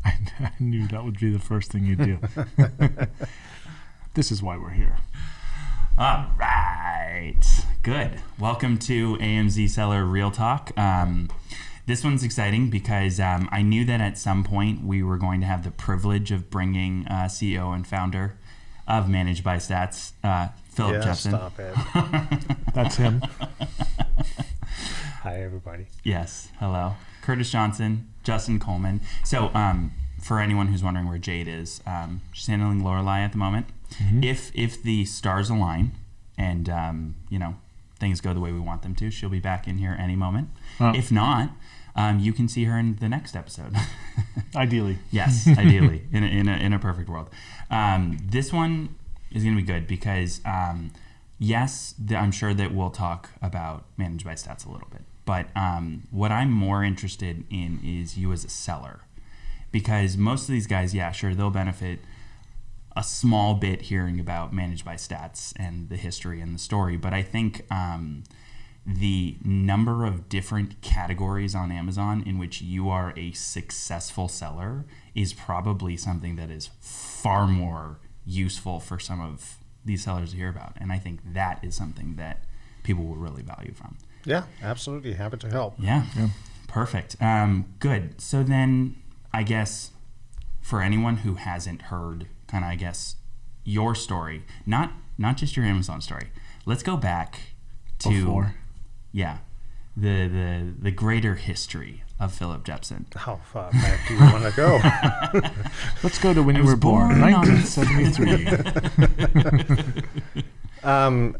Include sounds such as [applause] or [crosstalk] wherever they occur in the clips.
[laughs] I, I knew that would be the first thing you'd do. [laughs] this is why we're here. All right. Good. Welcome to AMZ Seller Real Talk. Um, this one's exciting because um, I knew that at some point we were going to have the privilege of bringing uh, CEO and founder of Managed by Stats, uh, Philip yeah, Jepson. stop it. [laughs] That's him. Hi, everybody. Yes. Hello. Curtis Johnson, Justin Coleman. So, um, for anyone who's wondering where Jade is, um, she's handling Lorelai at the moment. If if the stars align and um, you know things go the way we want them to, she'll be back in here any moment. Oh. If not, um, you can see her in the next episode. [laughs] Ideally. yes, [laughs] ideally, in a, in a, in a perfect world. Um, this one is going to be good because, um, yes, th- I'm sure that we'll talk about managed by stats a little bit. But um, what I'm more interested in is you as a seller. Because most of these guys, yeah, sure, they'll benefit a small bit hearing about managed by stats and the history and the story. But I think um, the number of different categories on Amazon in which you are a successful seller is probably something that is far more useful for some of these sellers to hear about. And I think that is something that people will really value from. Yeah, absolutely. Happy to help. Yeah. Perfect. Um, good. So then, I guess for anyone who hasn't heard, kind of, I guess, your story, not not just your Amazon story. Let's go back to Before. yeah, the the the greater history of Philip Jepson. How far back do you want to go? [laughs] Let's go to when you were born, born 1973. [laughs] um,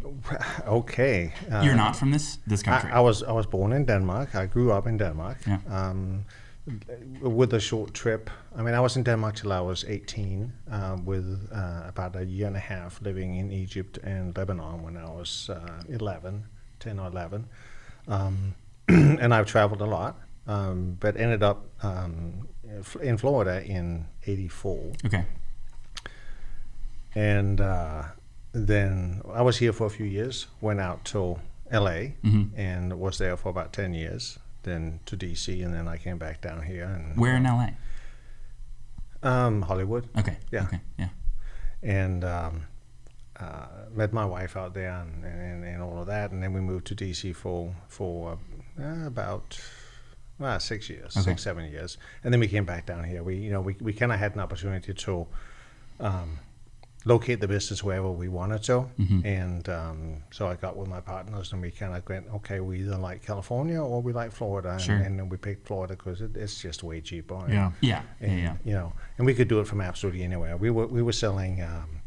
okay. Uh, You're not from this this country. I, I was I was born in Denmark. I grew up in Denmark. Yeah. Um, with a short trip. I mean, I was in Denmark till I was 18, uh, with uh, about a year and a half living in Egypt and Lebanon when I was uh, 11, 10 or 11. Um, [clears throat] and I've traveled a lot, um, but ended up um, in Florida in 84 okay. and uh, then I was here for a few years. Went out to L.A. Mhm. and was there for about ten years. Then to D.C. and then I came back down here and Where in LA? um, Hollywood Okay. Yeah. Okay. Yeah. and um, uh, met my wife out there and, and, and all of that. And then we moved to D.C. for for uh, about. Uh, six years, Okay. six seven years, and then we came back down here. We, you know, we, we kind of had an opportunity to um, locate the business wherever we wanted to. Mhm. And um, so I got with my partners and we kind of went, okay, we either like California or we like Florida. And, Sure. and then we picked Florida because it, it's just way cheaper. And, yeah. Yeah. Yeah. And, Yeah. You know, and we could do it from absolutely anywhere. We were, we were selling um,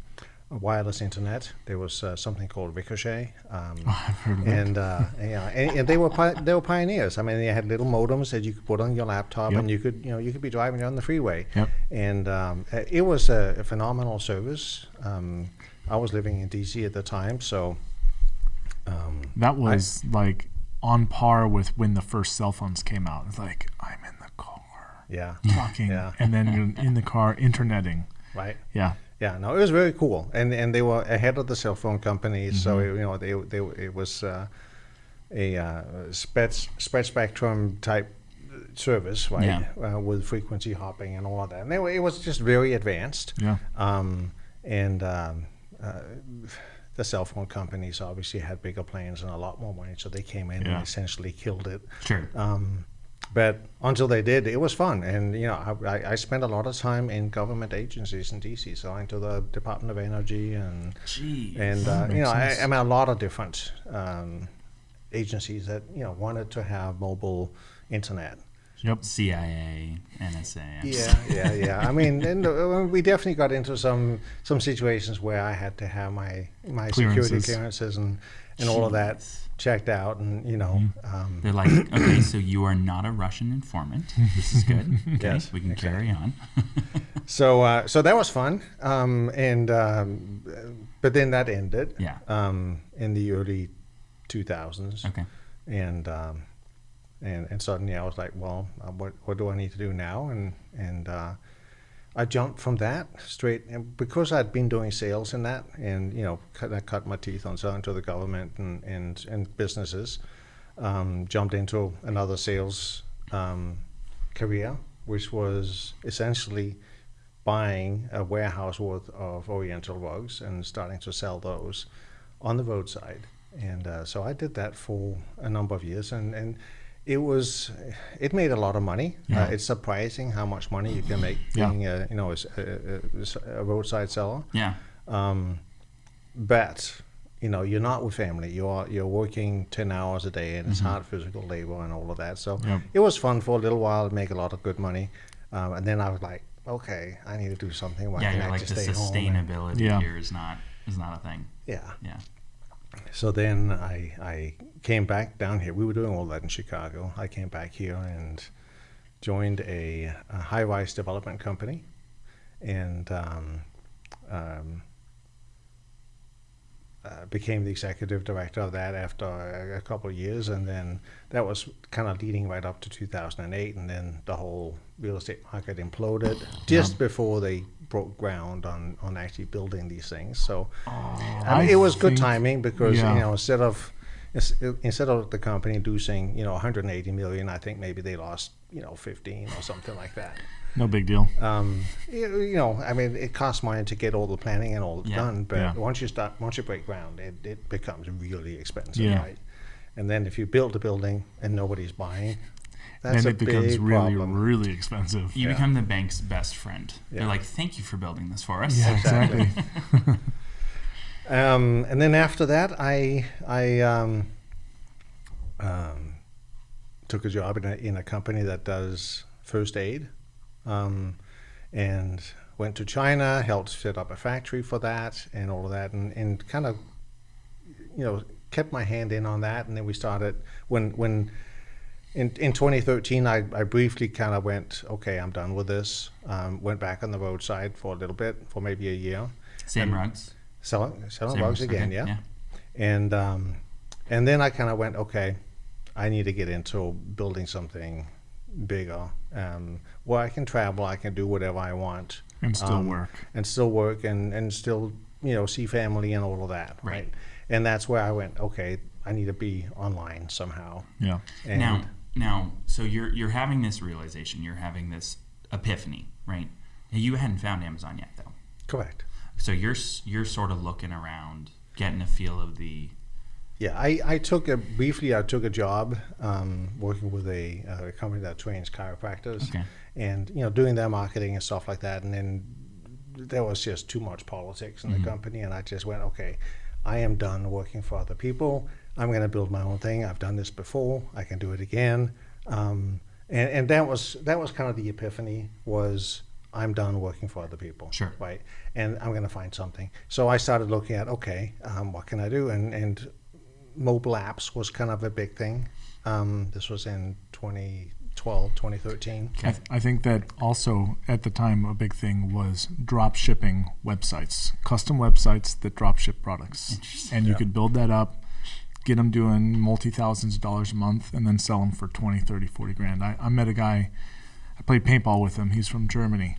wireless internet. There was uh, something called Ricochet. Um, [laughs] Oh, I've heard of it. and uh, yeah, and, and they were pi- they were pioneers. I mean, they had little modems that you could put on your laptop, Yep. and you could you know you could be driving down the freeway. Yep. And um, it was a, a phenomenal service. Um, I was living in DC at the time, so um, That was like on par with when the first cell phones came out. It's like, I'm in the car yeah, talking, Yeah. and then you're in the car interneting. right. Yeah. Yeah, no, it was very cool, and and they were ahead of the cell phone companies. So Mm-hmm. you know, they they it was uh, a uh, spread spread spectrum type service, right? Yeah. Uh, with frequency hopping and all of that, and they were, it was just very advanced. Yeah. Um, and um, uh, the cell phone companies obviously had bigger plans and a lot more money, so they came in Yeah. and essentially killed it. Sure. Um, but until they did, it was fun, and you know, I, I, I spent a lot of time in government agencies in DC, selling to the Department of Energy and Gee. and uh, you know, I. I mean, a lot of different um, agencies that you know wanted to have mobile internet. Yep. CIA, NSA. Yeah, yeah, yeah. I mean, and uh, we definitely got into some some situations where I had to have my my security Clearances. clearances and and all of that Jeez. Checked out, and you know, Mm-hmm. um, They're like, [clears throat] okay, so you are not a Russian informant. This is good. [laughs] Okay, Yes, we can exactly. carry on. [laughs] so uh, so that was fun, um, and um, but then that ended yeah. um, in the early 2000s, Okay. and um, and and suddenly I was like, well, uh, what what do I need to do now? And and uh, I jumped from that straight and because I'd been doing sales in that, and you know, cut, I cut my teeth on selling to the government and and and businesses. Um, jumped into another sales um, career which was essentially buying a warehouse worth of Oriental rugs and starting to sell those on the roadside. And uh, so I did that for a number of years, and, and it was it made a lot of money. Yeah. Uh, it's surprising how much money you can make Yeah. being a you know a, a, a roadside seller. Yeah. Um, but you know, you're not with family. You're you're working ten hours a day, and it's hard physical labor and all of that. So Yep. it was fun for a little while, make a lot of good money, um, and then I was like, okay, I need to do something. Why Yeah. can't You're I like just the stay home? and- sustainability Yeah. here is not is not a thing. yeah. Yeah. So then I I came back down here. We were doing all that in Chicago. I came back here and joined a, a high-rise development company, and um, um, uh, became the executive director of that after a, a couple of years, and then that was kind of leading right up to 2008, and then the whole real estate market imploded just before they broke ground on on actually building these things. So. I mean, I it was good timing because yeah. you know instead of instead of the company losing you know 180 million, I think maybe they lost you know 15 or something like that. No big deal. Um, you, know, I mean, it costs money to get all the planning and all Yeah. done, but Yeah. once you start, once you break ground, it, it becomes really expensive, right? And then if you build a building and nobody's buying, that's Then a it becomes big really, problem. really expensive. You Yeah. become the bank's best friend. Yeah. They're like, "Thank you for building this for us." Yeah, exactly. [laughs] Um, and then after that, I I um, um, took a job in a, in a company that does first aid, um, and went to China, helped set up a factory for that, and all of that, and, and kind of, you know, kept my hand in on that, and then we started when when. In, in 2013, I, I briefly kind of went, okay, I'm done with this. Um, went back on the roadside for a little bit, for maybe a year. Same rugs. Selling, selling rugs rugs, again, okay, yeah. yeah. And um, and then I kind of went, okay, I need to get into building something bigger, um, where I can travel, I can do whatever I want, And still um, work. and still work, and and still you know see family and all of that, Right. right? And that's where I went, okay, I need to be online somehow. Yeah. And now, now, so you're you're having this realization. You're having this epiphany, right? You hadn't found Amazon yet, though. correct. So you're you're sort of looking around, getting a feel of the Yeah, I, I took a briefly. I took a job um, working with a, a company that trains chiropractors, Okay. and you know doing their marketing and stuff like that. And then there was just too much politics in the company, and I just went, okay, I am done working for other people. I'm going to build my own thing. I've done this before. I can do it again. Um, and and that was that was kind of the epiphany was I'm done working for other people. Sure. Right. And I'm going to find something. So I started looking at okay, um, what can I do? And and mobile apps was kind of a big thing. Um, this was in 2012, 2013. I, th- I think that also at the time a big thing was drop shipping websites, custom websites that drop ship products, and you Yeah. could build that up, get them doing multi thousands of dollars a month, and then sell them for 20, 30, 40 grand. I, I met a guy, I played paintball with him. He's from Germany,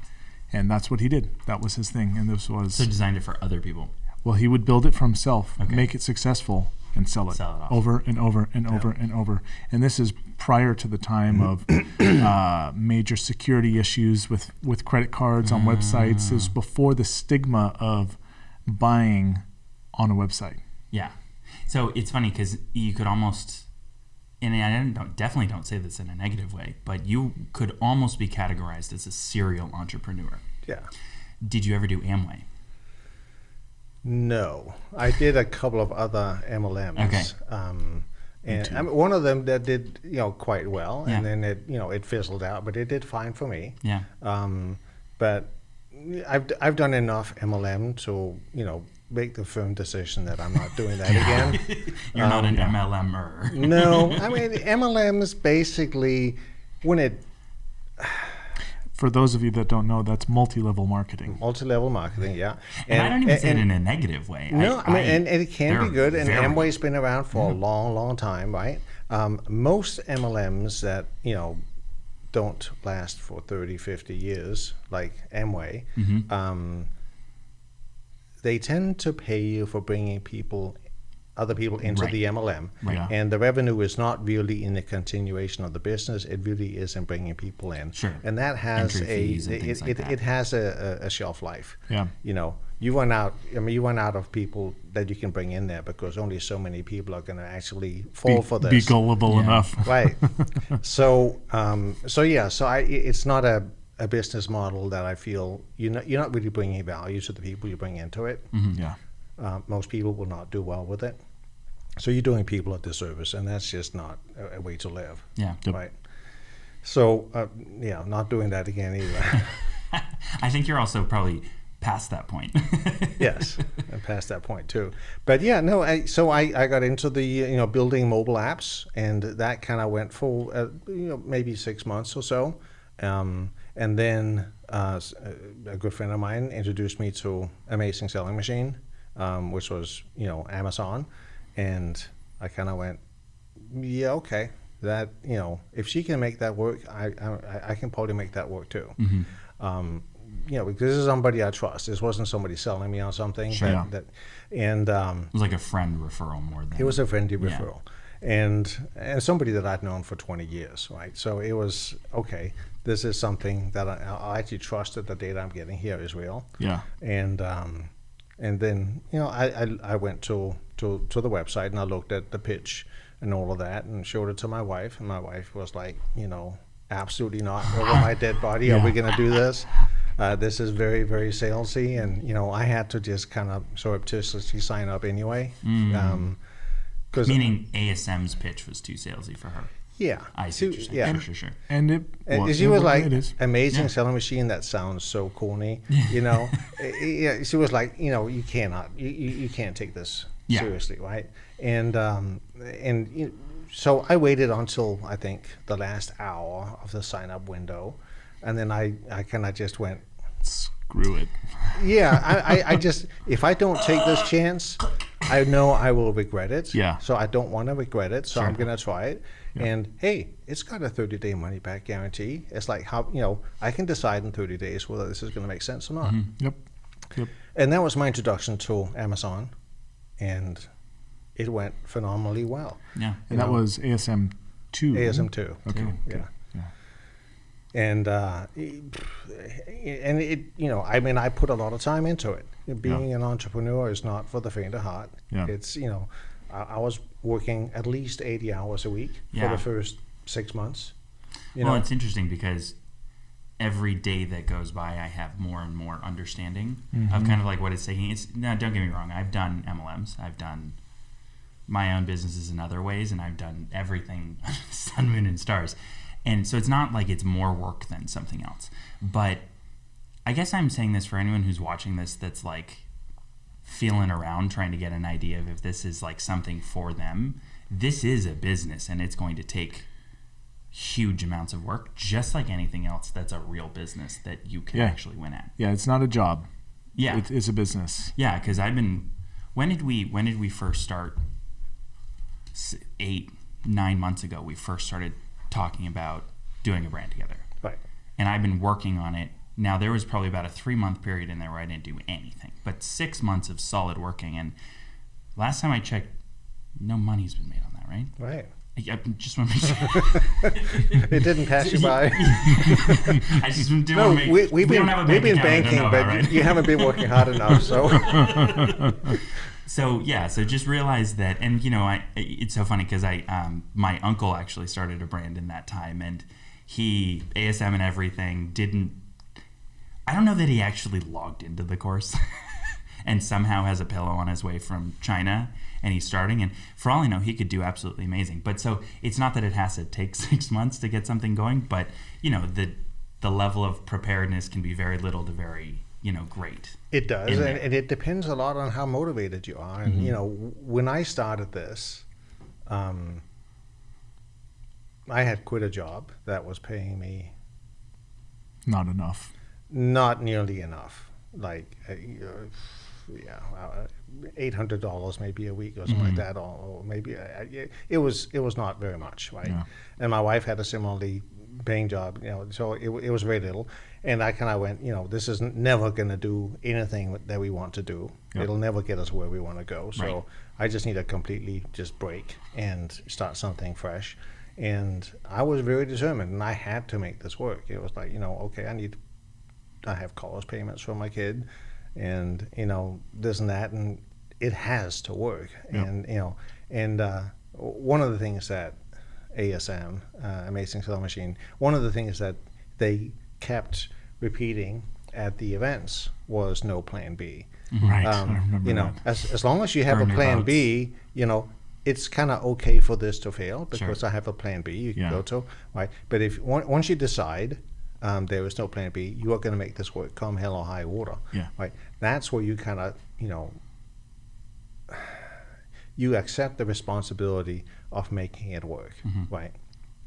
and that's what he did. That was his thing, and this was so designed it for other people. well, he would build it for himself, Okay. make it successful, and sell it, Sell it over and over and over and over. And this is prior to the time of uh, major security issues with, with credit cards on websites. It was before the stigma of buying on a website. Yeah. So it's funny because you could almost, and I don't, definitely don't say this in a negative way, but you could almost be categorized as a serial entrepreneur. Yeah. Did you ever do Amway? No, I did a couple of other MLMs. Okay. Um, and. I mean, one of them that did you know quite well, Yeah. and then it you know it fizzled out, but it did fine for me. Yeah. Um, but I've I've done enough MLM to you know make the firm decision that I'm not doing that [laughs] again. [laughs] You're not an Um, MLMer. [laughs] no, I mean MLMs basically when it For those of you that don't know, that's multi-level marketing. multi-level marketing, yeah. And, I don't even say it in a negative way. No, I, mean, and, and it can be good. And very Amway's been around for a long, long time, right? Um, most MLMs that, you know, don't last for 30, 50 years, like Amway, Mhm. um, they tend to pay you for bringing people other people into Right. the MLM. Right. And the revenue is not really in the continuation of the business. It really is in bringing people in. Sure. And that has Entry a it, like it, that. it has a, a, shelf life. Yeah. You know, you run out. I mean, you run out of people that you can bring in there because only so many people are going to actually fall Be, for this. be gullible Yeah. enough. right. [laughs] So, um, so yeah. So I, it's not a, a business model that I feel you're not, you're not really bringing value to the people you bring into it. Yeah. Uh, most people will not do well with it. So you're doing people a disservice, and that's just not a, a way to live. Yeah. Yep. Right. So, uh, yeah, not doing that again either. [laughs] I think you're also probably past that point. [laughs] yes, and past that point too. But yeah, no. I, so I, I got into the you know building mobile apps, and that kind of went for uh, you know maybe six months or so, um, and then uh, uh, a good friend of mine introduced me to Amazing Selling Machine, um, which was you know Amazon, and I kind of went, yeah, okay. That you know, if she can make that work, I I, I can probably make that work too. Um, you know, because this is somebody I trust. This wasn't somebody selling me on something. Sure. That, that, and um, it was like a friend referral more than it was a friendly Yeah. referral, and and somebody that I'd known for 20 years, right? So it was okay. This is something that I, I actually trust that the data I'm getting here is real Yeah. and um, and then you know I, I, I went to, to to the website and I looked at the pitch and all of that and showed it to my wife. And my wife was like you know absolutely not. Over my dead body? Are we going to do this? Uh, this is very very salesy and you know I had to just kind of surreptitiously sign up anyway. Um, meaning ASM's pitch was too salesy for her. Yeah I see yeah Sure, sure, sure. And it. and well, she was like, it is. amazing Yeah. selling machine. That sounds so corny, [laughs] you know. Eh, eh, yeah, she was like, you know, you cannot, you, you, can't take this Yeah. seriously, right? And um, and you so I waited until I think the last hour of the sign up window, and then I I kind of just went, Screw it. yeah, I, I, I [laughs] just if I don't take this chance, I know I will regret it. Yeah. So I don't want to regret it. So I'm gonna try it. And hey, it's got a 30 day money back guarantee. It's like how you know I can decide in 30 days whether this is gonna make sense or not. Yep. Yep. And that was my introduction to Amazon, and it went phenomenally well. Yeah. And that was ASM two. ASM two. Okay. Yeah. okay. Yeah. and uh, and it you know I mean I put a lot of time into it. Being an entrepreneur is not for the faint of heart. Yeah. It's you know I, I was working at least eighty hours a week for the first six months. You well, know, it's interesting because every day that goes by, I have more and more understanding of mm-hmm. kind of like what it's taking. It's no, don't get me wrong. I've done MLMs. I've done my own businesses in other ways, and I've done everything [laughs] sun, moon, and stars. And so it's not like it's more work than something else. But I guess I'm saying this for anyone who's watching this that's like feeling around trying to get an idea of if this is like something for them. This is a business and it's going to take huge amounts of work, just like anything else that's a real business that you can Yeah. actually win at. Yeah. It's not a job. Yeah. It, it's a business. Yeah, because I've been. When did we? When did we first start? Eight, nine months ago, we first started talking about doing a brand together, right. and I've been working on it. Now there was probably about a three month period in there where I didn't do anything, but six months of solid working. And last time I checked, no money's been made on that, right? Right. I, just want to make sure. [laughs] It didn't pass you by. [laughs] I just didn't no, make. we, we've don't been have a we've been account I don't banking, but about, right? you haven't been working hard enough. So [laughs] So yeah, so just realize that, and you know, I it's so funny because I um, my uncle actually started a brand in that time, and he ASM and everything didn't. I don't know that he actually logged into the course, [laughs] and somehow has a pillow on his way from China, and he's starting. And for all I know, he could do absolutely amazing. But so it's not that it has to take [laughs] six months to get something going, but you know the the level of preparedness can be very little to very you know great. It does, and, and it depends a lot on how motivated you are. And you know, when I started this, um, I had quit a job that was paying me Not enough. Not nearly enough, like uh, uh, yeah, uh, eight hundred dollars maybe a week or something like that, or, or maybe uh, uh, it was it was not very much, right? Yeah. And my wife had a similarly paying job, you know, so it, it was very little. And I kind of went, you know, this is never going to do anything that we want to do. Yep. It'll never get us where we want to go. So Right. I just need to completely just break and start something fresh. And I was very determined, and I had to make this work. It was like, you know, okay, I need, I have college payments for my kid, and you know this and that, and it has to work. Yep. And you know, and uh, one of the things that ASM, uh, Amazing Selling Machine, one of the things that they kept repeating at the events was no plan B. Right. Um, you know, that. as, as long as you have Burn a plan. B, you know, it's kind of okay for this to fail because I have a plan B you can Yeah. go to, right? But if once you decide um, there is no plan B, you are going to make this work come hell or high water, Yeah. right? That's where you kind of, you know, you accept the responsibility of making it work, Mm-hmm. right?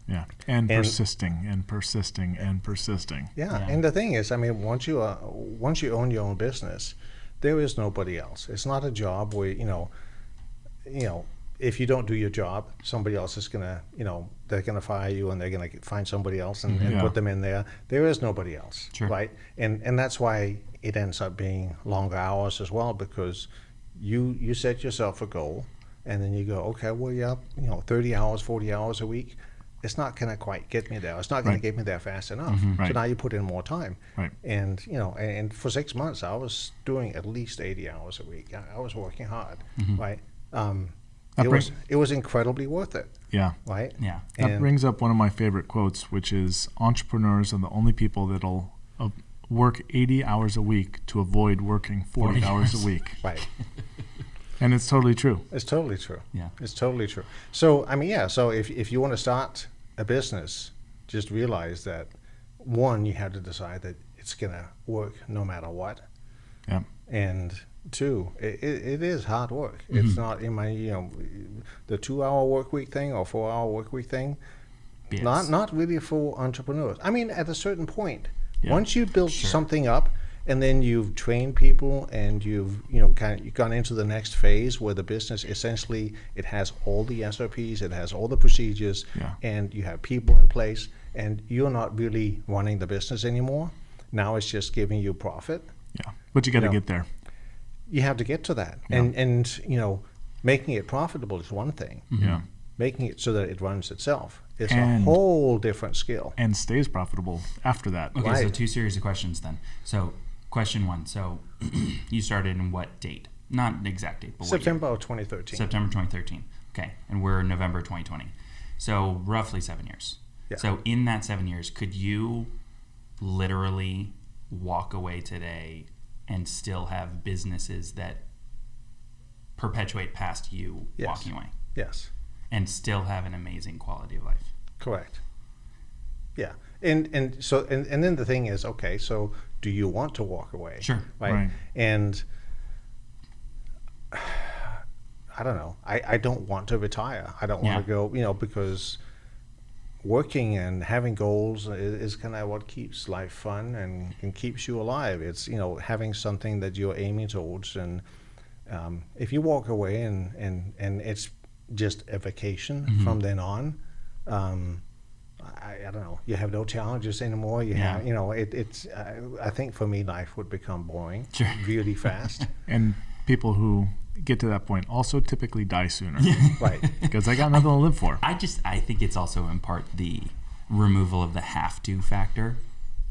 Yeah. And, And- persisting and persisting and persisting. Yeah. Yeah. and the thing is, I mean, once you uh, once you own your own business, there is nobody else. It's not a job where you know, you know, if you don't do your job, somebody else is gonna, you know, they're gonna fire you and they're gonna find somebody else and, and Yeah. put them in there. There is nobody else, Sure. right? And and that's why it ends up being longer hours as well because you you set yourself a goal and then you go, okay, well, yeah, you know, thirty hours, forty hours a week. It's not going to quite get me there. It's not going Right. to get me there fast enough. Mm-hmm. Right. So now you put in more time. Right. And you know, and, and for six months, I was doing at least eighty hours a week. I, I was working hard, mm-hmm. right? Um, it was it was incredibly worth it, Yeah. right? Yeah. That And- brings up one of my favorite quotes, which is entrepreneurs are the only people that'll uh, work 80 hours a week to avoid working 40, 40 hours a week. [laughs] Right. [laughs] And it's totally true. It's totally true. Yeah. It's totally true. So I mean, yeah. So if if you want to start a business, just realize that one, you have to decide that it's gonna work no matter what. Yeah. and two, it, it, it is hard work. Mm-hmm. It's not in my you know the two hour work week thing or four hour work week thing. Yes. Not not really for entrepreneurs. I mean, at a certain point, Yeah. once you build Sure. something up, and then you've trained people, and you've you know kind of you've gone into the next phase where the business essentially it has all the SOPs, it has all the procedures, Yeah. and you have people in place, and you're not really running the business anymore. Now it's just giving you profit Yeah. But you got to know, get there. You have to get to that and and you know making it profitable is one thing mm-hmm. Yeah. making it so that it runs itself is And- a whole different skill And stays profitable after that. Okay, so two series of questions then. So, question one. So, [clears throat] you started in what date? Not an exact date, but september of 2013 September 2013. Okay, and we're November 2020. So roughly seven years. Yeah. So in that seven years, could you literally walk away today and still have businesses that perpetuate past you Yes. walking away yes and still have an amazing quality of life? correct yeah and and so and, and then the thing is okay so do you want to walk away Sure. right, Right. and [sighs] i don't know I, I don't want to retire i don't want Yeah. to go you know because working and having goals is, is kind of what keeps life fun and, and keeps you alive it's you know having something that you're aiming towards and um, if you walk away and, and, and it's just a vacation Mm-hmm. from then on um, I, I don't know you have no challenges anymore you Yeah. have you know it, it's uh, I think for me life would become boring Sure. really fast [laughs] And people who get to that point also typically die sooner [laughs] right because I got nothing to live for. I just I think it's also in part the removal of the have to factor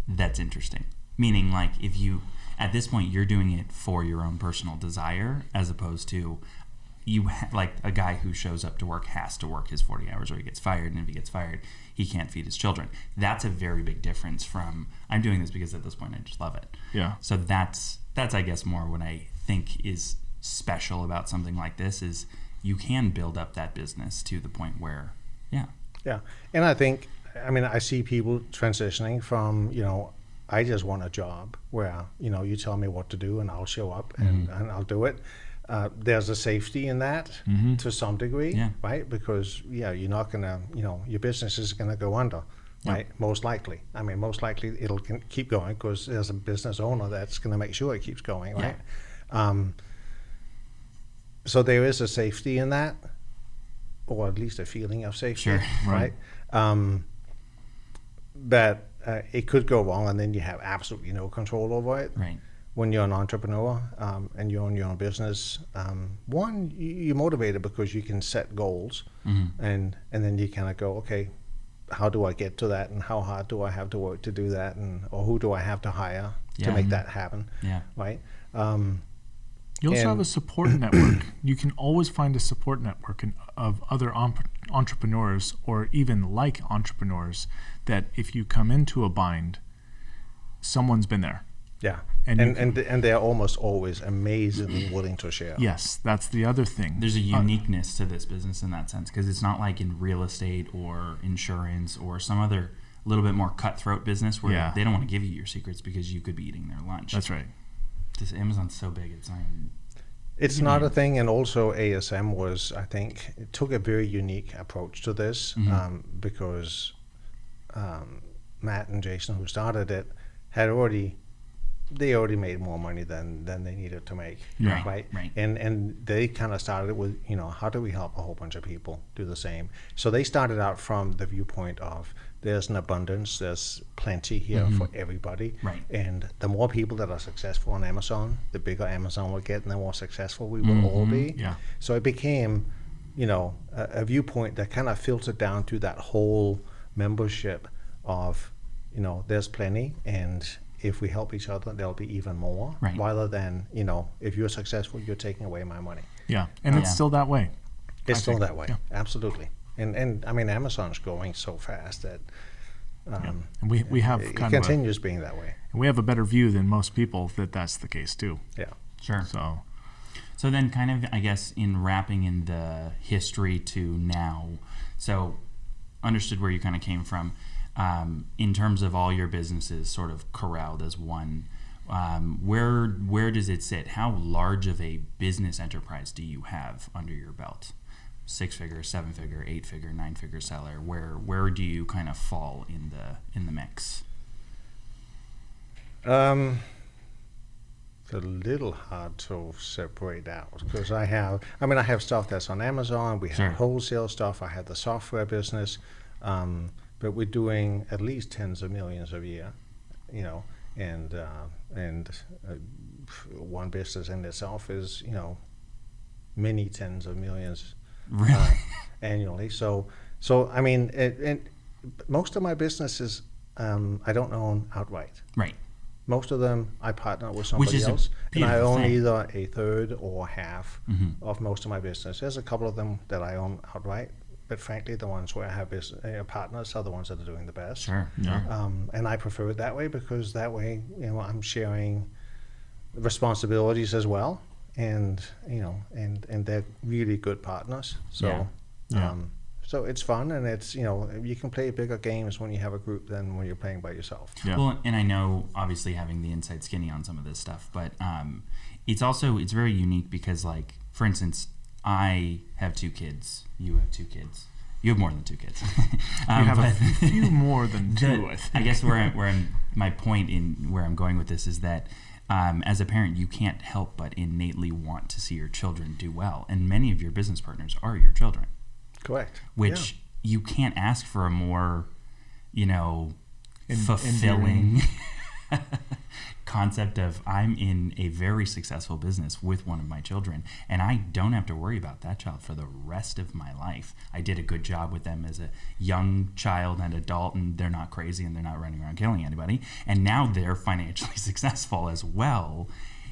that's interesting. Meaning like if you at this point you're doing it for your own personal desire as opposed to you ha- like a guy who shows up to work has to work his 40 hours or he gets fired and if he gets fired he can't feed his children. That's a very big difference from I'm doing this because at this point I just love it. Yeah. So that's that's I guess more what I think is special about something like this is you can build up that business to the point where yeah Yeah, and I think, I mean, I see people transitioning from, you know, I just want a job where, you know, you tell me what to do and I'll show up and, and I'll do it. Uh, there's a safety in that to some degree, Yeah. right? Because, yeah, you're not going to, you know, your business is going to go under, right? Most likely. I mean, most likely it'll keep going because there's a business owner that's going to make sure it keeps going, Yeah. right? Um, so there is a safety in that, or at least a feeling of safety, Sure. right? Um, but uh, it could go wrong, and then you have absolutely no control over it. Right. When you're an entrepreneur um, and you own your own business, um, one you- you're motivated because you can set goals, Mm-hmm. and and then you kind of go, okay, how do I get to that, and how hard do I have to work to do that, and or who do I have to hire Yeah. to make that happen, Yeah. right? Um, You also have a support [clears throat] network. You can always find a support network in, of other om- entrepreneurs or even like entrepreneurs that if you come into a bind, someone's been there. yeah, And and and and, they're almost always amazingly willing to share. Yes, that's the other thing. There's a Uh, uniqueness to this business in that sense because it's not like in real estate or insurance or some other little bit more cutthroat business where Yeah. they don't want to give you your secrets because you could be eating their lunch. that's right. This Amazon's so big, it's not even. It's not a thing, and also ASM was, I think, it took a very unique approach to this Mhm. um, because um, Matt and Jason, who started it, had already they already made more money than than they needed to make, Yeah. right? right. And and they kind of started with, you know, how do we help a whole bunch of people do the same? So they started out from the viewpoint of there's an abundance, there's plenty here Mhm. for everybody, Right. and the more people that are successful on Amazon, the bigger Amazon will get, and the more successful we will all Mhm. be. Yeah. So it became, you know, a, a viewpoint that kind of filtered down to that whole membership of, you know, there's plenty, and if we help each other, there'll be even more. Right. Rather than, you know, if you're successful, you're taking away my money. Yeah, and it's Yeah. still that way. It's I still think, that way, yeah. absolutely. And and I mean, Amazon's growing so fast that. Yeah. Um, And we, we have it kind of a, continues being that way. we have a better view than most people that that's the case too. Yeah. Sure. So So then, kind of, I guess, in wrapping in the history to now, so understood where you kind of came from um, in terms of all your businesses sort of corralled as one. Um, where where does it sit? How large of a business enterprise do you have under your belt? Six figure, seven figure, eight figure, nine figure seller. Where where do you kind of fall in the in the mix? Um, it's a little hard to separate out because I have, I mean, I have stuff that's on Amazon. We have Sure. wholesale stuff. I have the software business, um, but we're doing at least tens of millions a year, you know, and uh, and uh, one business in itself is, you know, many tens of millions [laughs] Really? uh, annually. So, so I mean, it, it, most of my businesses um, I don't own outright. right. Most of them I partner with somebody is else, and I own thing. either a third or half Mhm. of most of my business. There's a couple of them that I own outright, but frankly, the ones where I have business, uh, partners are the ones that are doing the best. Sure. Yeah. Um, and I prefer it that way because that way, you know, I'm sharing responsibilities as well, and you know, and and they're really good partners. So, Yeah. Yeah. Um, so it's fun, and it's you know, you can play bigger games when you have a group than when you're playing by yourself. yeah. Well, and I know obviously having the inside skinny on some of this stuff, but um, it's also it's very unique because, like, for instance, I have two kids. You have two kids. You have more than two kids. [laughs] you Um, have a few more than [laughs] the- two. I think. I guess where I'm, where I'm, my point in where I'm going with this is that um, as a parent, you can't help but innately want to see your children do well, and many of your business partners are your children. Correct. which you can't ask for a more, you know, En- fulfilling [laughs] concept of I'm in a very successful business with one of my children and I don't have to worry about that child for the rest of my life. I did a good job with them as a young child and adult and they're not crazy and they're not running around killing anybody and now they're [laughs] financially successful as well.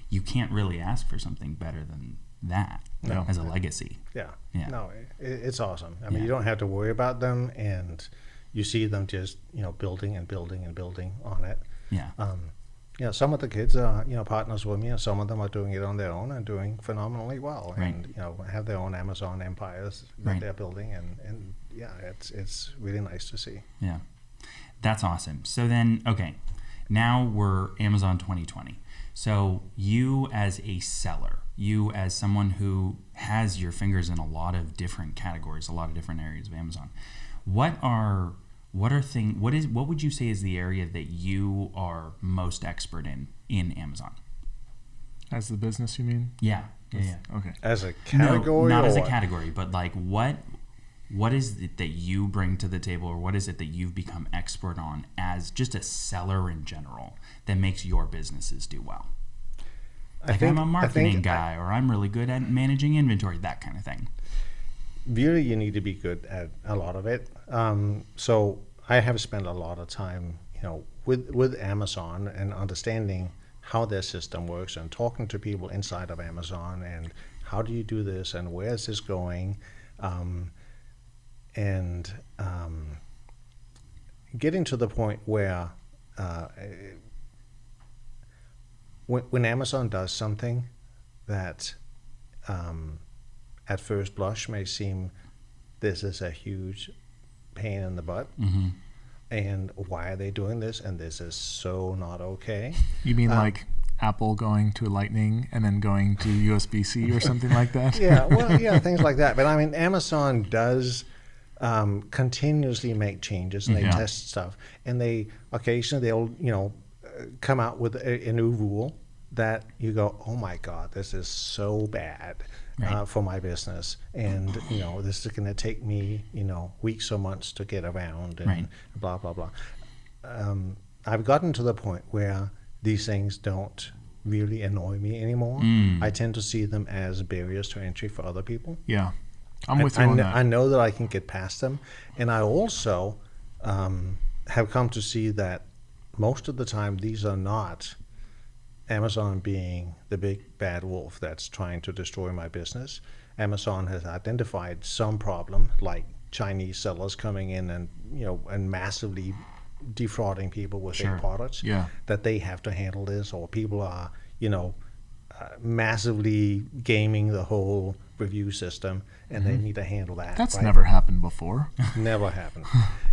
You can't really ask for something better than that No. as a legacy. Yeah. Yeah. No, it's awesome. I mean, Yeah. you don't have to worry about them, and you see them just you know building and building and building on it. Yeah. Um, you know, some of the kids are you know partners with me, and some of them are doing it on their own and doing phenomenally well, Right. and you know have their own Amazon empires that Right. they're building, and and yeah, it's it's really nice to see. Yeah. That's awesome. So then, okay, now we're Amazon 2020. So you as a seller, you as someone who has your fingers in a lot of different categories, a lot of different areas of Amazon, what are what are thing what is what would you say is the area that you are most expert in in Amazon? As the business, you mean? Yeah. Yeah. yeah. Okay. As a category, No, not or as a category, but like what what is it that you bring to the table or what is it that you've become expert on as just a seller in general that makes your businesses do well I like think- i'm a marketing think- guy or i'm really good at managing inventory that kind of thing really you need to be good at a lot of it. Um, so I have spent a lot of time, you know, with with Amazon and understanding how their system works and talking to people inside of Amazon and how do you do this and where is this going, um, and um, getting to the point where. Uh, when, Amazon does something that um, at first blush may seem this is a huge pain in the butt mm-hmm. and why are they doing this and this is so not okay You mean Uh, like Apple going to Lightning and then going to USB C or something like that? [laughs] yeah well [laughs] yeah things like that but i mean amazon does um, continuously make changes and they Yeah. test stuff and they occasionally they'll you know come out with a, a new rule that you go oh my god this is so bad uh, for my business and you know this is going to take me you know weeks or months to get around and Right. blah blah blah um, i've gotten to the point where these things don't really annoy me anymore Mm. i tend to see them as barriers to entry for other people Yeah. I'm with I, you I on that. I know that I can get past them, and I also um, have come to see that most of the time these are not Amazon being the big bad wolf that's trying to destroy my business. Amazon has identified some problem, like Chinese sellers coming in and you know and massively defrauding people with Sure. their products. Yeah. that they have to handle this, or people are you know uh, massively gaming the whole review system, and they need to handle that. Mm-hmm. That's right? never happened before. [laughs] never happened.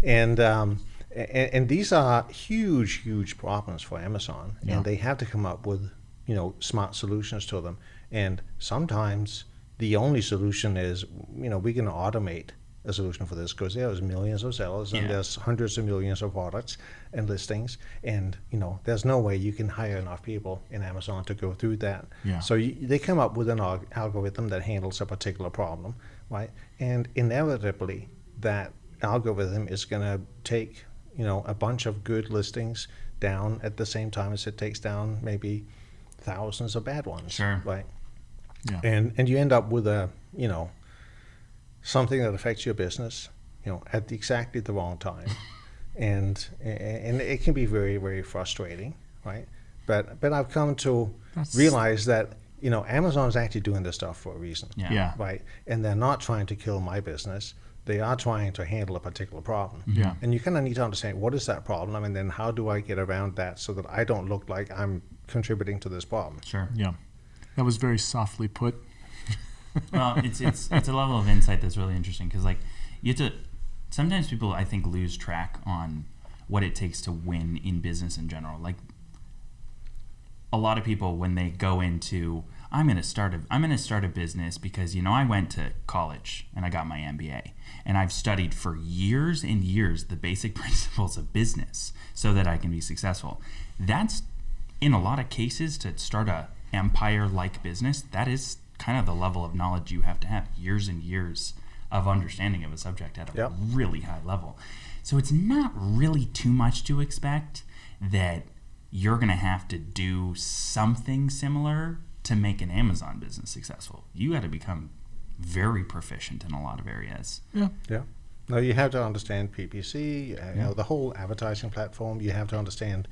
and, um, and and these are huge, huge problems for Amazon, Yeah. and they have to come up with you know smart solutions to them. And sometimes the only solution is you know we can automate a solution for this because there's millions of sellers and there's hundreds of millions of products and listings and you know there's no way you can hire enough people in amazon to go through that Yeah. so you, they come up with an alg- algorithm that handles a particular problem right and inevitably that algorithm is going to take you know a bunch of good listings down at the same time as it takes down maybe thousands of bad ones Sure. right Yeah. and and you end up with a you know something that affects your business you know at exactly the wrong time [laughs] and and it can be very very frustrating right but but i've come to That's- realize that you know amazon's actually doing this stuff for a reason Yeah. Yeah. right and they're not trying to kill my business they are trying to handle a particular problem Yeah. and you kind of need to understand what is that problem and then how do i get around that so that i don't look like i'm contributing to this problem Sure. Yeah. That was very softly put. [laughs] well, it's it's it's a level of insight that's really interesting because like you have to. Sometimes people I think lose track on what it takes to win in business in general. Like a lot of people when they go into I'm going to start a I'm going to start a business because you know I went to college and I got my MBA and I've studied for years and years the basic [laughs] principles of business so that I can be successful. That's in a lot of cases to start a empire like business that is kind of the level of knowledge you have to have years and years of understanding of a subject at a Yep. really high level. So it's not really too much to expect that you're going to have to do something similar to make an Amazon business successful. You got to become very proficient in a lot of areas. Yeah. Yeah. No, you have to understand PPC, uh, you know, the whole advertising platform. You have to understand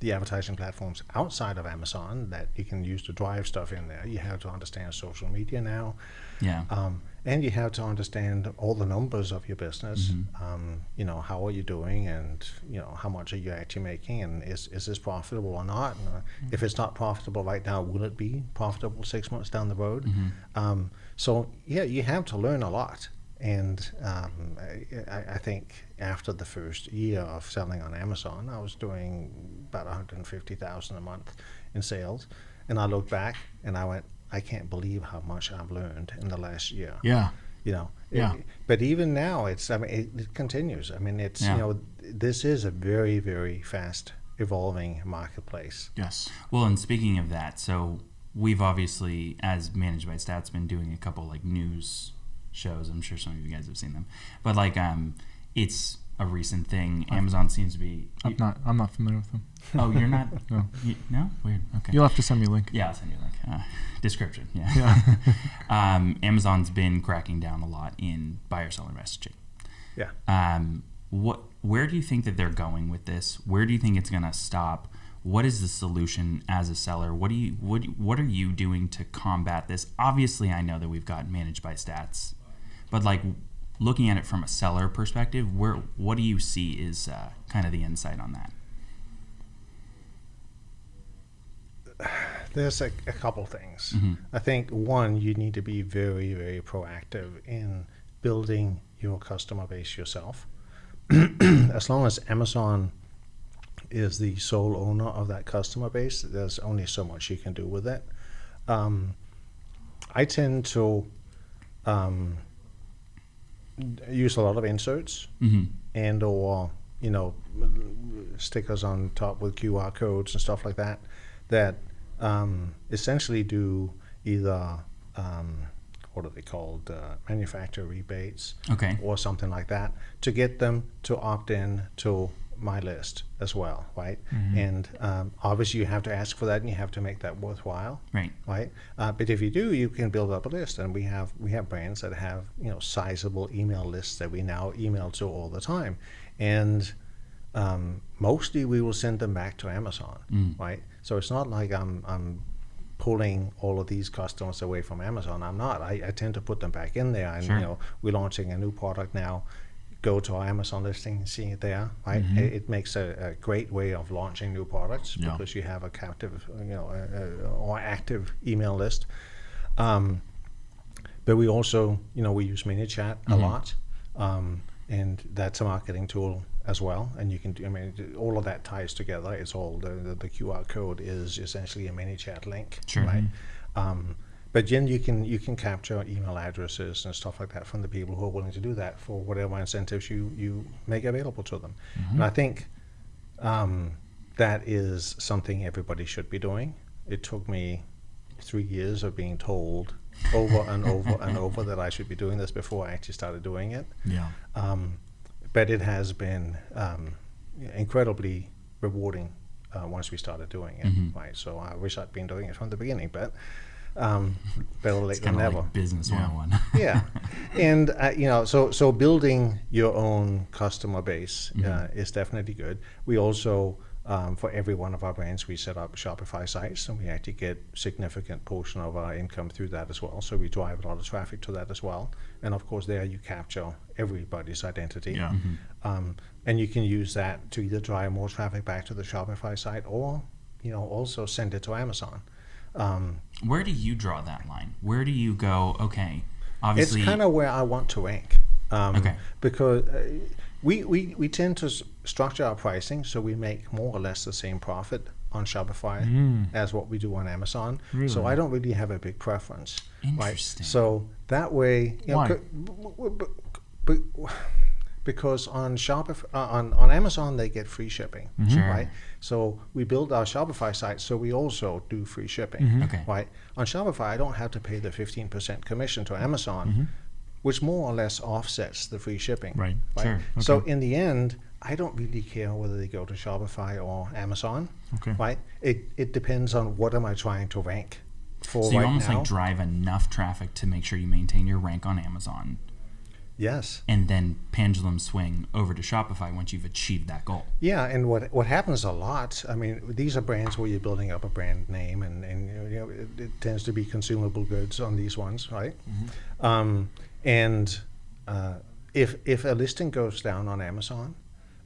the advertising platforms outside of Amazon that you can use to drive stuff in there. You have to understand social media now. Yeah. Um, and you have to understand all the numbers of your business. Um, you know, how are you doing, and you know, how much are you actually making, and is is this profitable or not? And, uh, If it's not profitable right now, will it be profitable six months down the road? Um, so yeah, you have to learn a lot. And um, I, I- think after the first year of selling on Amazon, I was doing about 150,000 a month in sales, and I look back and I went, I can't believe how much I've learned in the last year. Yeah. You know, Yeah. It- but even now, it's I mean, it, it continues. I mean, it's Yeah. you know, this is a very very fast evolving marketplace. Yes. Well, and speaking of that, so we've obviously, as managed by Stats, been doing a couple like news shows. I'm sure some of you guys have seen them, but like um, it's a recent thing. Amazon seems to be. I'm not. I'm not familiar with them. Oh, you're not. [laughs] No. You, no, weird. Okay. You'll have to send me a link. Yeah, I'll send you a link. Uh, description. Yeah. Yeah. [laughs] um, Amazon's been cracking down a lot in buyer seller messaging. Yeah. Um, what? Where do you think that they're going with this? Where do you think it's going to stop? What is the solution as a seller? What do you what What are you doing to combat this? Obviously, I know that we've got managed by stats, but like looking at it from a seller perspective, where what do you see is uh, kind of the insight on that? There's a, a couple things. Mhm. I think one, you need to be very, very proactive in building your customer base yourself. [clears throat] as long as Amazon is the sole owner of that customer base, there's only so much you can do with it. Um, I tend to um, use a lot of inserts Mm-hmm. and or you know stickers on top with QR codes and stuff like that that um, essentially do either um, what are they called uh, manufacturer rebates Okay. or something like that to get them to opt in to my list as well right and um, obviously you have to ask for that and you have to make that worthwhile Right. right? Uh, but if you do, you can build up a list, and we have we have brands that have you know sizable email lists that we now email to all the time, and um, mostly we will send them back to Amazon, Mm. right? So it's not like I'm I'm pulling all of these customers away from Amazon. I'm not. I, I tend to put them back in there, and Sure. you know we're launching a new product now. Go to our Amazon listing and see it there, right? Mm-hmm. It, it makes a, a great way of launching new products Yeah. because you have a captive, you know, a, a, or active email list. Um, but we also, you know, we use ManyChat a Mhm. lot, um, and that's a marketing tool as well. And you can, do, I mean, all of that ties together. It's all the, the, the QR code is essentially a ManyChat link, Sure. right? Um, but then you can you can capture email addresses and stuff like that from the people who are willing to do that for whatever incentives you you make available to them. And I think um, that is something everybody should be doing. It took me three years of being told over and over and [laughs] over that I should be doing this before I actually started doing it. Yeah. Um, but it has been um, incredibly rewarding uh, once we started doing it. Mhm. Right. So I wish I'd been doing it from the beginning, but um, better late It's than never like business Yeah. 101. [laughs] yeah, and uh, you know, so so building your own customer base uh, Mhm. is definitely good. We also, um, for every one of our brands, we set up Shopify sites, and we actually get significant portion of our income through that as well. So we drive a lot of traffic to that as well, and of course, there you capture everybody's identity. Yeah. Um, and you can use that to either drive more traffic back to the Shopify site, or you know, also send it to Amazon. Um, Where do you draw that line? Where do you go? Okay, obviously. It's kind of where I want to rank. Um, Okay. Because uh, we, we, we tend to s- structure our pricing so we make more or less the same profit on Shopify Mm. as what we do on Amazon. So I don't really have a big preference. Right? Interesting. So that way, you know, Why? b- because on Shopify, uh, on, on Amazon they get free shipping, Sure. right? So we build our Shopify site so we also do free shipping Mm-hmm. Okay. right? On Shopify, I don't have to pay the 15% commission to Amazon, Mm-hmm. which more or less offsets the free shipping. Right. Sure. So in the end, I don't really care whether they go to Shopify or Amazon, Okay. right? It, it depends on what am I trying to rank for so you right almost now. like drive enough traffic to make sure you maintain your rank on Amazon, yes. and then pendulum swing over to Shopify once you've achieved that goal. Yeah, and what what happens a lot, I mean, these are brands where you're building up a brand name, and, and you know, it, it tends to be consumable goods on these ones, right? Um, and uh, if if a listing goes down on Amazon,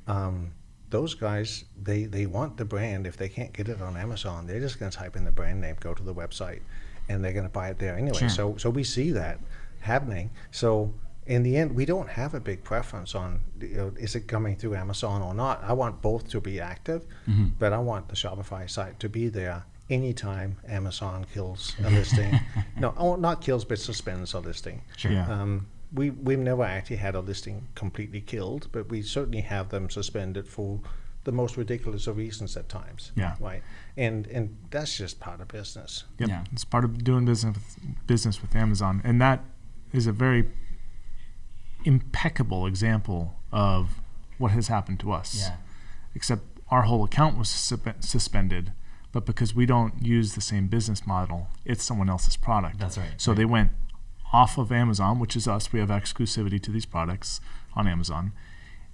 um, those guys they they want the brand. If they can't get it on Amazon, they're just going to type in the brand name, go to the website, and they're going to buy it there anyway. Sure. So so we see that happening. So in the end, we don't have a big preference on you know, is it coming through Amazon or not. I want both to be active, Mhm. but I want the Shopify site to be there anytime Amazon kills a listing. [laughs] no, oh, not kills, but suspends a listing. Sure. Yeah. Um, we we've never actually had a listing completely killed, but we certainly have them suspended for the most ridiculous of reasons at times. Yeah. Right. And and that's just part of business. Yep. Yeah. It's part of doing business with business with Amazon, and that is a very impeccable example of what has happened to us. Yeah. Except our whole account was suspended, but because we don't use the same business model, it's someone else's product. That's right. So they went off of Amazon, which is us. We have exclusivity to these products on Amazon,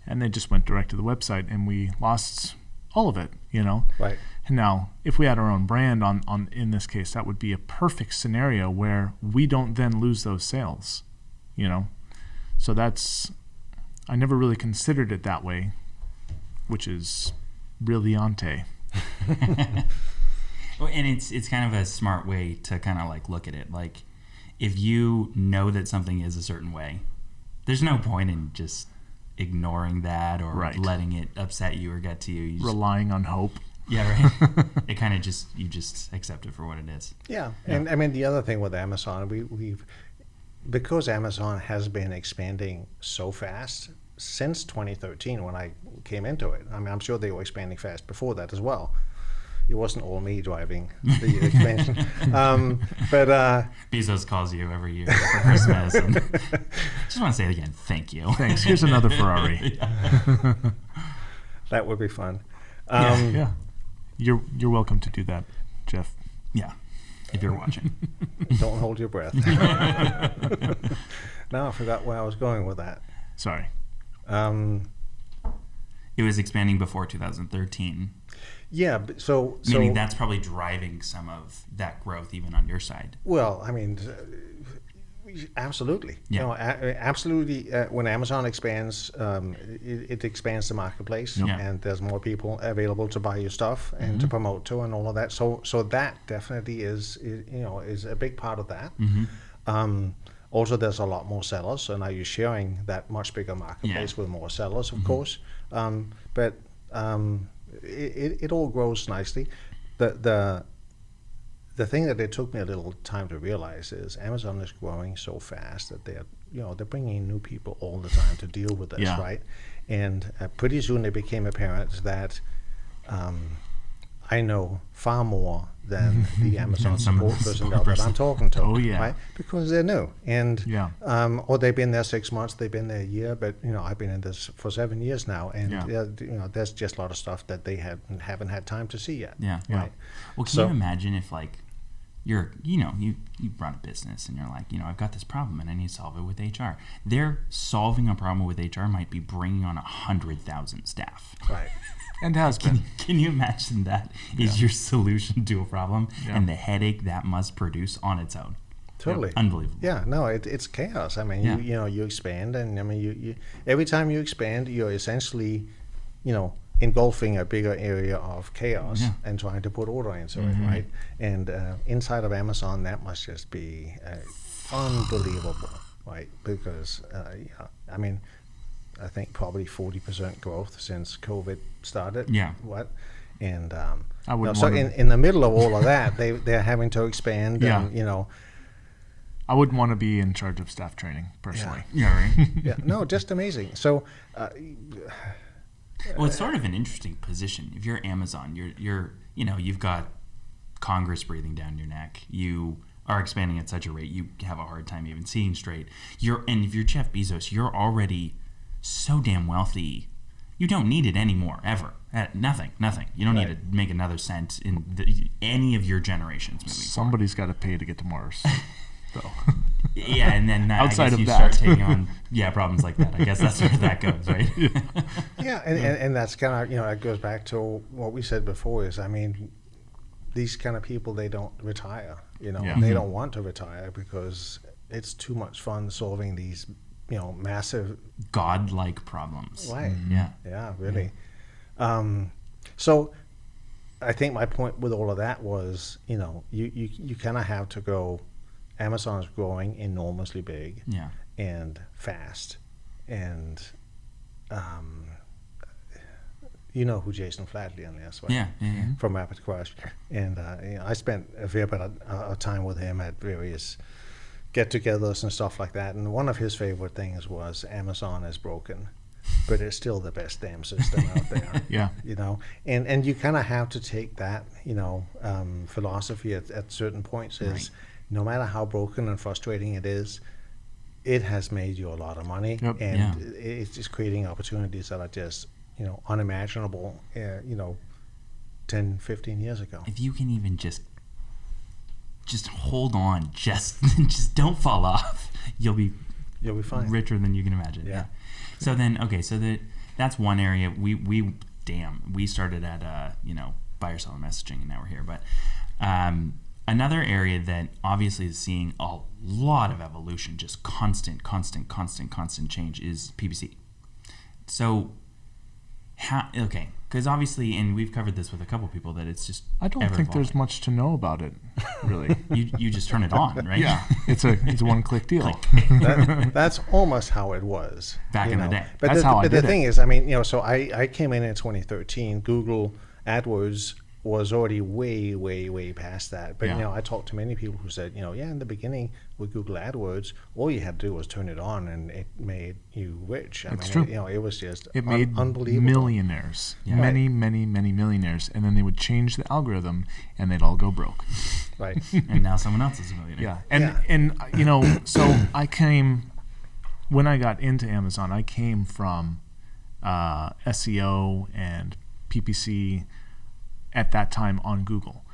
and they just went direct to the website, and we lost all of it. You know. Right. And now, if we had our own brand on, on in this case, that would be a perfect scenario where we don't then lose those sales. You know, so that's I never really considered it that way, which is brilliante. [laughs] Well, and it's it's kind of a smart way to kind of like look at it. Like, if you know that something is a certain way, there's no point in just ignoring that or Right. letting it upset you or get to you. you just, Relying on hope. yeah, right. [laughs] it kind of just you just accept it for what it is. Yeah, and I mean the other thing with Amazon, we, we've because Amazon has been expanding so fast since 2013 when I came into it. I mean, I'm sure they were expanding fast before that as well. It wasn't all me driving the [laughs] expansion, um, but uh, Bezos calls you every year for Christmas. And [laughs] just want to say it again. Thank you. Thanks. Here's another Ferrari. [laughs] that would be fun. Um, Yeah. You're you're welcome to do that, Jeff. Yeah. If you're watching. [laughs] Don't hold your breath. [laughs] now I forgot where I was going with that. Sorry. Um, It was expanding before 2013, yeah, but so so meaning that's probably driving some of that growth even on your side. Well, I mean, absolutely. Yeah. You know, a- absolutely. Uh, when Amazon expands, um, it, it expands the marketplace, Yeah. and there's more people available to buy your stuff and to promote to, and all of that. So, so that definitely is, is you know, is a big part of that. Um, also, there's a lot more sellers, so now you're sharing that much bigger marketplace with more sellers, of course. Um, but um, it, it, it all grows nicely. The the the thing that it took me a little time to realize is Amazon is growing so fast that they're you know they're bringing in new people all the time to deal with this, Yeah. right? And uh, pretty soon it became apparent that um, I know far more than [laughs] the Amazon support support personnel that person. I'm talking to. Oh, yeah. right? because they're new and Yeah. um, or they've been there six months, they've been there a year, but you know I've been in this for seven years now, and Yeah. yeah, you know there's just a lot of stuff that they haven't haven't had time to see yet. Yeah. Yeah. Right. Well, can So- you imagine if like you're, you know, you you run a business and you're like, you know, I've got this problem and I need to solve it with HR. They're solving a problem with HR might be bringing on a hundred thousand staff. Right. [laughs] And has been. Can you imagine that is your solution to a problem Yeah. and the headache that must produce on its own? Totally. Unbelievable. Yeah, no, it, it's chaos. I mean, Yeah. you you know, you expand, and I mean, you, you every time you expand, you're essentially, you know, engulfing a bigger area of chaos Yeah. and trying to put order into Mm-hmm. it, right? And uh, inside of Amazon, that must just be uh, unbelievable, right? Because, uh, yeah, I mean, I think probably forty percent growth since COVID started. Yeah. What? And um, I wouldn't so in, in the middle of all of that, they they're having to expand. Yeah. And, you know. I wouldn't want to be in charge of staff training personally. Yeah, right. yeah, no, [laughs] just amazing. So, uh, Well, it's sort of an interesting position. If you're Amazon, you're you're you know you've got Congress breathing down your neck. You are expanding at such a rate you have a hard time even seeing straight. You're and if you're Jeff Bezos, you're already so damn wealthy. You don't need it anymore ever. Uh, nothing, nothing. You don't need to make another cent in the, any of your generations. Somebody's got to pay to get to Mars. [laughs] so. Yeah, and then that, Outside I guess of you that. start taking on yeah problems like that. I guess that's where that goes, right? [laughs] yeah, and, and, and that's kind of you know it goes back to what we said before. Is I mean, these kind of people they don't retire. You know, Yeah. they Mhm. don't want to retire because it's too much fun solving these you know massive. Godlike problems. Right. Yeah. Yeah, really. Um, so, I think my point with all of that was, you know, you you, you kind of have to go. Amazon's growing enormously big. Yeah. and fast. And um, you know who Jason Fladlien is, right? Yeah. From Rapid Crush. And uh, you know, I spent a fair bit of, uh, time with him at various get togethers and stuff like that. And one of his favorite things was Amazon is broken. But it's still the best damn system out there. [laughs] Yeah. You know, and and you kind of have to take that, you know, um, philosophy at, at certain points is Right. No matter how broken and frustrating it is, it has made you a lot of money, Yep. and Yeah. it's just creating opportunities that are just you know unimaginable. Uh, you know, 10, 15 years ago. if you can even just just hold on, [laughs] just just don't fall off, you'll be You'll be fine. richer than you can imagine. Yeah. So then, okay, so that that's one area we we damn we started at uh you know buyer seller messaging and now we're here, but um, another area that obviously is seeing a lot of evolution, just constant, constant, constant, constant change is PPC. So how okay because obviously and we've covered this with a couple people that it's just I don't think there's much to know about it, really. [laughs] you you just turn it on [laughs] right yeah, it's a it's a one click deal. that, [laughs] that's almost how it was Back you in the know. day. But That's the, how I but did the it. thing is, I mean, you know, so I, I came in in 2013. Google AdWords was already way, way, way past that. But Yeah. you know, I talked to many people who said, you know, yeah, in the beginning with Google AdWords, all you had to do was turn it on, and it made you rich. I It's mean, true. It, you know, it was just It un- made unbelievable. millionaires, Yeah. many, many, many millionaires, and then they would change the algorithm, and they'd all go broke. Right. [laughs] and now someone else is a millionaire. Yeah, and Yeah. and you know, so I came when I got into Amazon. I came from uh, SEO and PPC at that time on Google,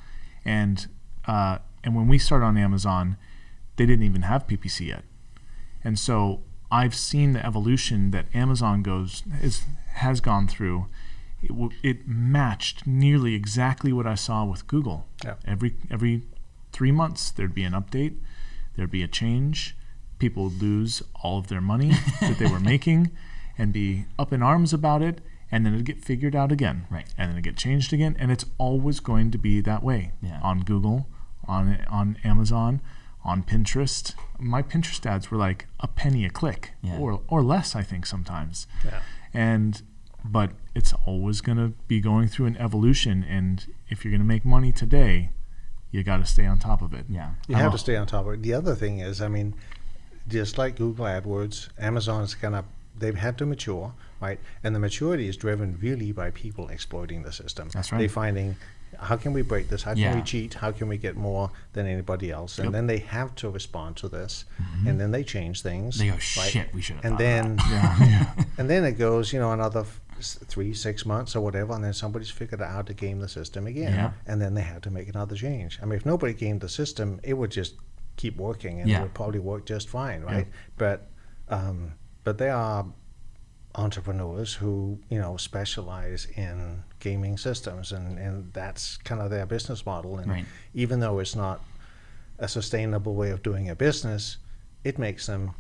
and uh, and when we started on Amazon, they didn't even have PPC yet, and so I've seen the evolution that Amazon goes is has gone through. It, w- it matched nearly exactly what I saw with Google. Yeah. Every every three months there'd be an update, there'd be a change. People would lose all of their money that they were [laughs] making, and be up in arms about it, and then it'd get figured out again. Right. And then it get changed again, and it's always going to be that way. Yeah. On Google, on on Amazon, on Pinterest. My Pinterest ads were like a penny a click, Yeah. or or less, I think sometimes Yeah. and but it's always going to be going through an evolution and if you're going to make money today you got to stay on top of it. Yeah. You have a- to stay on top of it. The other thing is, I mean, just like Google AdWords, Amazon's kind of they've had to mature, right? And the maturity is driven really by people exploiting the system. That's right. They're finding how can we break this? How can Yeah. we cheat? How can we get more than anybody else? And Yep. then they have to respond to this, and then they change things. They go, right? shit, we should And then [laughs] yeah, yeah. and then it goes, you know, another f- three, six months or whatever, and then somebody's figured out how to game the system again. And then they have to make another change. I mean, if nobody gamed the system, it would just keep working and it would probably work just fine, right? But um, but there are entrepreneurs who, you know, specialize in gaming systems and, and that's kind of their business model. And Right. even though it's not a sustainable way of doing a business, it makes them,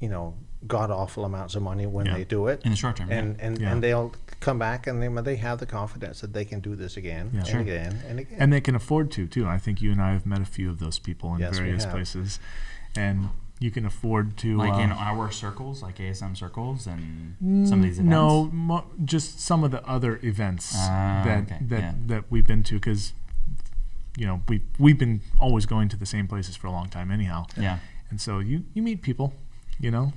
you know, god awful amounts of money when Yeah. they do it in the short term. and yeah. and, Yeah. and they'll come back and they they have the confidence that they can do this again and Sure. again and again. and they can afford to too i think you and i have met a few of those people in Yes, various places and you can afford to like uh, in our circles, like ASM circles, and some of these events. no mo- just some of the other events Ah, that okay, that, yeah. that we've been to because you know we we've been always going to the same places for a long time anyhow Yeah. and so you you meet people you know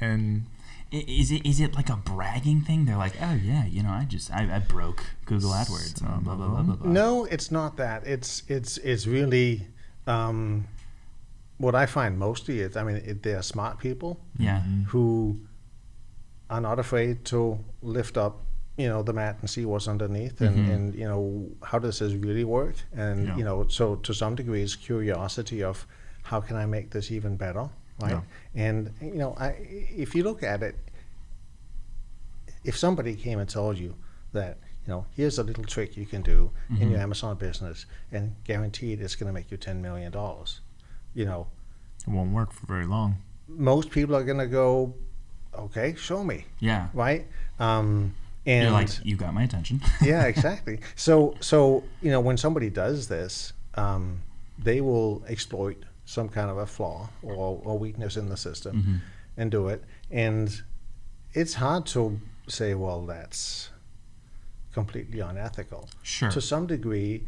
and Is it is it like a bragging thing? They're like, oh yeah, you know, I just I, I broke Google AdWords and blah blah blah blah blah. no, it's not that. It's it's it's really um, what I find mostly is I mean it, they're smart people Yeah. who are not afraid to lift up you know the mat and see what's underneath and, Mhm. and you know how does this really work and Yeah. you know so to some degree it's curiosity of how can I make this even better right and you know I, if you look at it if somebody came and told you that you know here's a little trick you can do in your Amazon business and guaranteed it's going to make you 10 million dollars you know it won't work for very long most people are going to go okay show me Yeah. right? Um, and You're like, you got my attention. [laughs] yeah, exactly. So, so you know, when somebody does this, um, they will exploit some kind of a flaw or, or weakness in the system Mm-hmm. and do it. And it's hard to say, well, that's completely unethical. Sure. To some degree,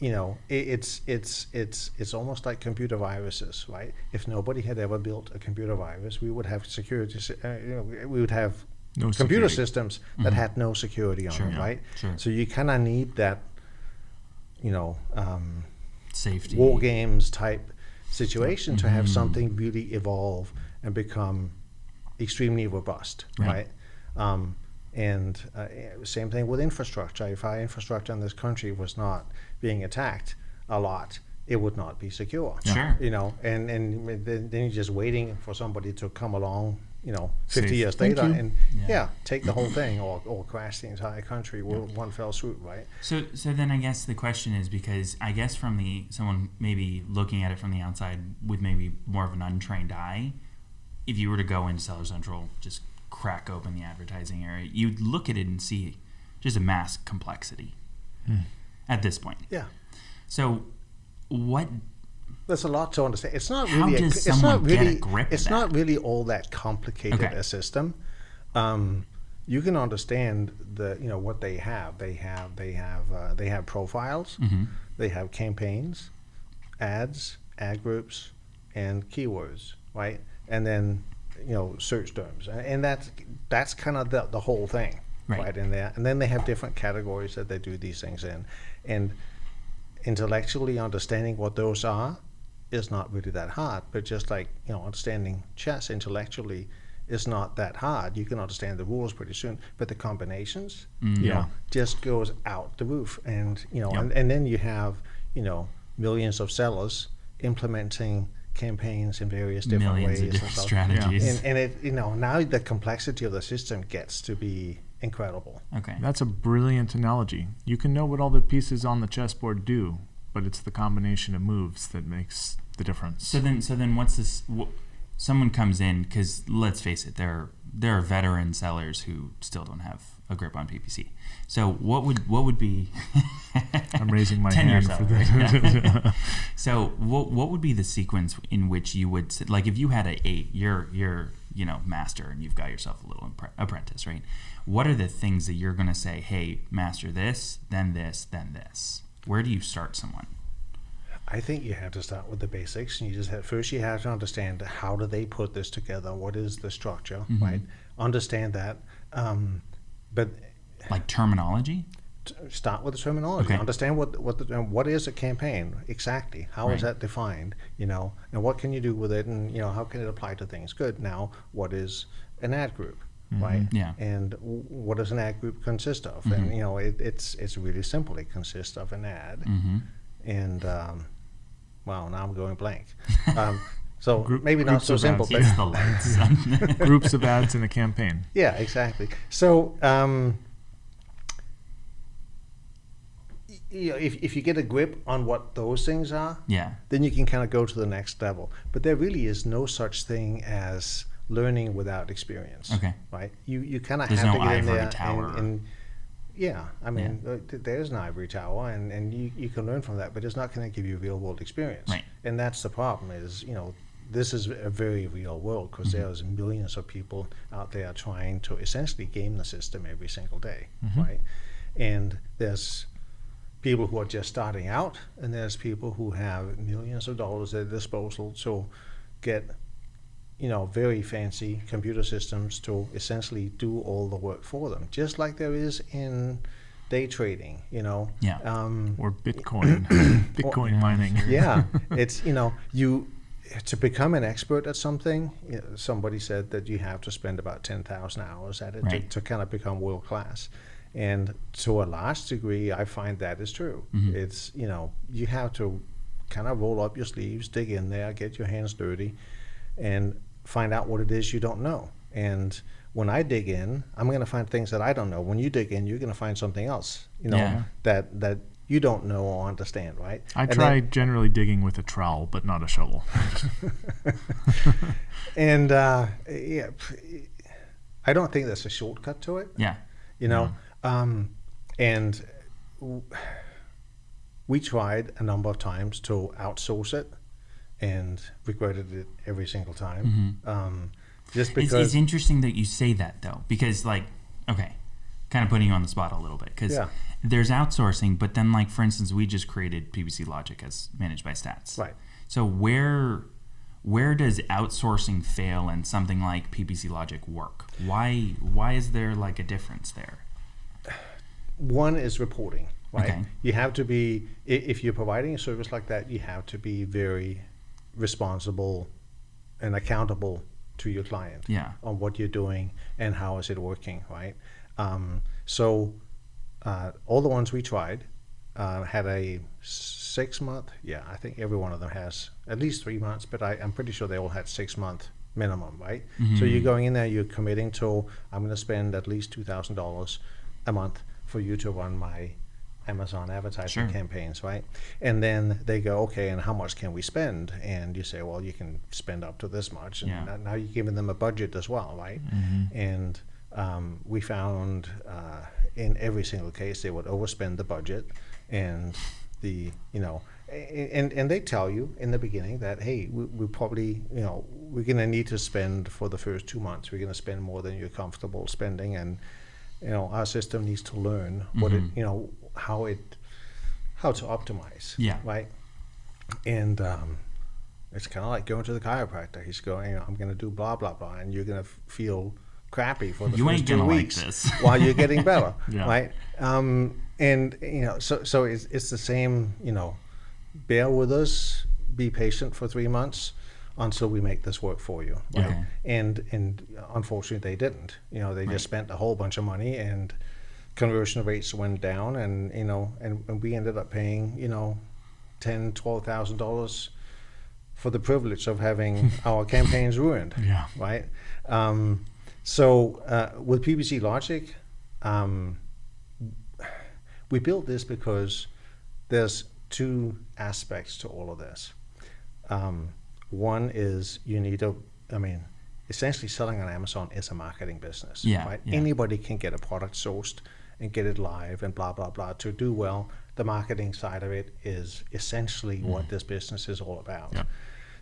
you know, it, it's it's it's it's almost like computer viruses, right? If nobody had ever built a computer virus, we would have security. Uh, you know, we would have No computer security. systems that had no security on Mm-hmm. Sure, them, yeah, right? sure. So you kind of need that, you know, um, Safety. war games type situation to Mm-hmm. have something really evolve and become extremely robust, Right. right? Um, and uh, same thing with infrastructure. If our infrastructure in this country was not being attacked a lot, it would not be secure. Sure. You know, and and then, then you're just waiting for somebody to come along. You know, 50 Safe. years later, and Yeah. yeah. take the whole [clears throat] thing or, or crash the entire country with one fell swoop, right? So, so then I guess the question is because I guess from the someone maybe looking at it from the outside with maybe more of an untrained eye, if you were to go into Seller Central, just crack open the advertising area, you'd look at it and see just a mass complexity hmm. At this point. Yeah. So, what? There's a lot to understand. It's not How really. a, it's not someone get a really. it's not really all that complicated Okay. a system. Um, you can understand the you know what they have. They have they have uh, they have profiles. Mhm. They have campaigns, ads, ad groups, and keywords, right? And then you know search terms, and, and that's that's kind of the the whole thing, Right. right. in there. And then they have different categories that they do these things in, and intellectually understanding what those are is not really that hard. But just like you know, understanding chess intellectually is not that hard. You can understand the rules pretty soon, but the combinations, mm. you Yeah. know, just goes out the roof. And you know, Yep. and, and then you have you know millions of sellers implementing campaigns in various different Millions ways of different and strategies. And, and it you know now the complexity of the system gets to be incredible. Okay. That's a brilliant analogy. You can know what all the pieces on the chessboard do, but it's the combination of moves that makes the difference. So then, so then, what's this? Wh- someone comes in because let's face it, there there are veteran sellers who still don't have a grip on PPC. So what would what would be? [laughs] I'm raising my [laughs] 10 years hand for seller, this. [laughs] yeah. so what what would be the sequence in which you would like if you had a eight, you're you're you know master and you've got yourself a little apprentice, right? What are the things that you're going to say? Hey, master this, then this, then this. Where do you start someone? I think you have to start with the basics. And you just have first you have to understand how do they put this together. What is the structure, right? Understand that, um, but Like terminology? Start with the terminology. Okay. Understand what what the, what is a campaign exactly? How is Right. that defined? You know, and what can you do with it? And you know, how can it apply to things? Good. Now, what is an ad group? Right. Mm-hmm. Yeah. And w- what does an ad group consist of? Mm-hmm. And you know, it, it's it's really simple. It consists of an ad Mm-hmm. and um, wow, now I'm going blank. [laughs] Um, so Group- maybe not so simple, ads. but It's the lights. Groups of ads in a campaign. [laughs] yeah, exactly. So um, you know, if if you get a grip on what those things are, yeah. then you can kind of go to the next level. But there really is no such thing as learning without experience. Okay. Right? You you kind of have no to get in there and. and yeah, I mean, uh, th- there's an ivory tower, and, and you, you can learn from that, but it's not going to give you real world experience. Right. And that's the problem is, you know, this is a very real world because Mm-hmm. there's millions of people out there trying to essentially game the system every single day, right? And there's people who are just starting out, and there's people who have millions of dollars at their disposal to get, you know, very fancy computer systems to essentially do all the work for them, just like there is in day trading, you know. Yeah. Um, Or Bitcoin. [clears throat] Bitcoin mining. [laughs] yeah, [laughs] it's you know you to become an expert at something. You know, somebody said that you have to spend about ten thousand hours at it Right. to, to kind of become world class, and to a large degree, I find that is true. It's you know you have to kind of roll up your sleeves, dig in there, get your hands dirty, and find out what it is you don't know. And when I dig in, I'm going to find things that I don't know. When you dig in, you're going to find something else, you know, Yeah. that that you don't know or understand, right? I And then- try generally digging with a trowel, but not a shovel. [laughs] and uh, yeah, I don't think there's a shortcut to it. Yeah. You know, um, and we tried a number of times to outsource it, and regretted it every single time. Um, just Mm-hmm. It's, because, it's interesting that you say that though, because like, okay, kind of putting you on the spot a little bit, because Yeah. there's outsourcing, but then like for instance, we just created PPC Logic as managed by Stats. Right. So where where does outsourcing fail and something like PPC Logic work? Why why is there like a difference there? One is reporting, right? Okay. You have to be if you're providing a service like that, you have to be very responsible and accountable to your client Yeah. on what you're doing and how is it working, right? Um, so uh, all the ones we tried uh, had a six month. Yeah, I think every one of them has at least three months, but I, I'm pretty sure they all had six month minimum, right? So you're going in there, you're committing to I'm going to spend at least two thousand dollars a month for you to run my Amazon advertising Sure. campaigns, right? And then they go, okay, and how much can we spend? And you say, well, you can spend up to this much, and Yeah. now- now you're giving them a budget as well, right? And um, we found uh, in every single case they would overspend the budget, and the you know, a- and and they tell you in the beginning that hey, we, we probably you know we're gonna need to spend for the first two months, we're gonna spend more than you're comfortable spending, and you know our system needs to learn what it you know how it how to optimize Yeah. right and um, it's kind of like going to the chiropractor he's going i'm going to do blah blah blah and you're going to f- feel crappy for the You first ain't two like weeks this. [laughs] while you're getting better [laughs] Yeah. right um, and you know so so it's, it's the same you know bear with us be patient for three months until we make this work for you right and and unfortunately they didn't. You know they just spent a whole bunch of money and conversion rates went down and you know and, and we ended up paying you know ten twelve thousand dollars for the privilege of having [laughs] our campaigns ruined Yeah. right? Um, so uh, with ppc logic um, we built this because there's two aspects to all of this. Um, one is you need to i mean essentially selling on amazon is a marketing business Yeah, right? yeah. anybody can get a product sourced and get it live and blah blah blah. To do well the marketing side of it is essentially what mm. this business is all about. Yeah.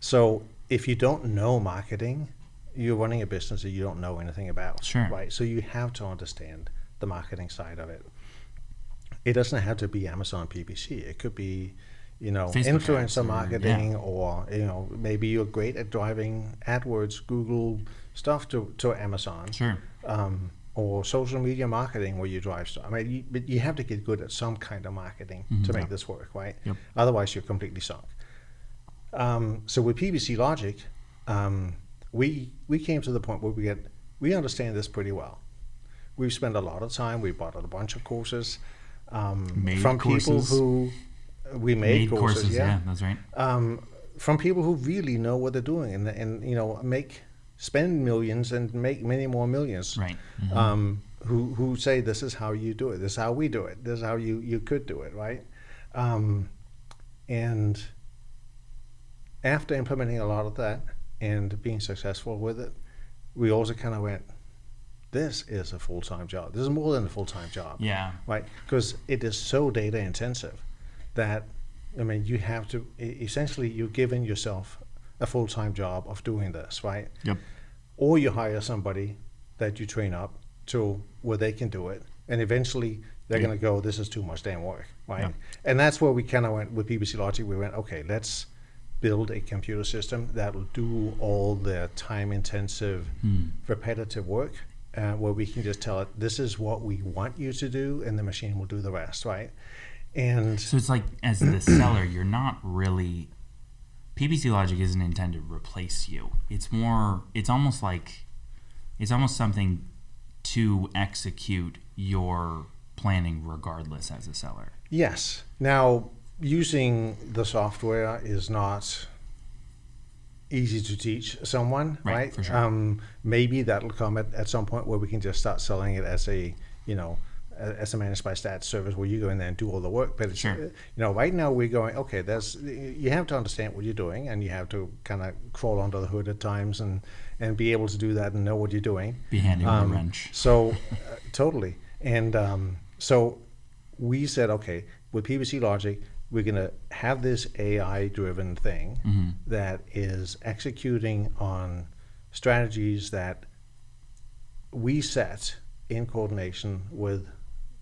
so if you don't know marketing you're running a business that you don't know anything about Sure. right? So you have to understand the marketing side of it. It doesn't have to be amazon ppc it could be you know Facebook influencer or- marketing yeah. or you know maybe you're great at driving AdWords, Google stuff to, to Amazon, Sure. um, or social media marketing where you drive stuff. I mean, you, but you have to get good at some kind of marketing to make this work, right? Yep. Otherwise, you're completely sunk. Um, so with PPC Logic, um, we we came to the point where we get we understand this pretty well. We've spent a lot of time. We bought a bunch of courses um, from people who we made, Made courses, courses. Yeah. that's right. um, from people who really know what they're doing and, and you know make spend millions and make many more millions Right. um, who who say this is how you do it this is how we do it this is how you you could do it right um, and after implementing a lot of that and being successful with it we also kind of went this is a full-time job this is more than a full-time job Yeah. right? Because it is so data intensive that I mean you have to essentially you're giving yourself a full time job of doing this, right? Yep. Or you hire somebody that you train up to where they can do it, and eventually they're Yeah. going to go, "This is too much damn work," right? Yeah. And that's where we kind of went with PPC Logic. We went, okay, let's build a computer system that will do all the time intensive, repetitive work. Uh, where we can just tell it, this is what we want you to do, and the machine will do the rest, right? And So it's like, as the [clears throat] seller, you're not really. PPC Logic isn't intended to replace you. It's more. It's almost like. It's almost something to execute your planning regardless as a seller. Yes. Now, using the software is not easy to teach someone, Right, right? for sure. Um, maybe that'll come at, at some point where we can just start selling it as a, you know, as a managed by stats service where you go in there and do all the work. But it's, Sure. you know, right now we're going, okay, there's, you have to understand what you're doing and you have to kind of crawl under the hood at times and, and be able to do that and know what you're doing. Be handy with Um, a wrench. So, uh, totally. And um, so we said, okay, with PPC Logic, we're going to have this AI driven thing Mm-hmm. that is executing on strategies that we set in coordination with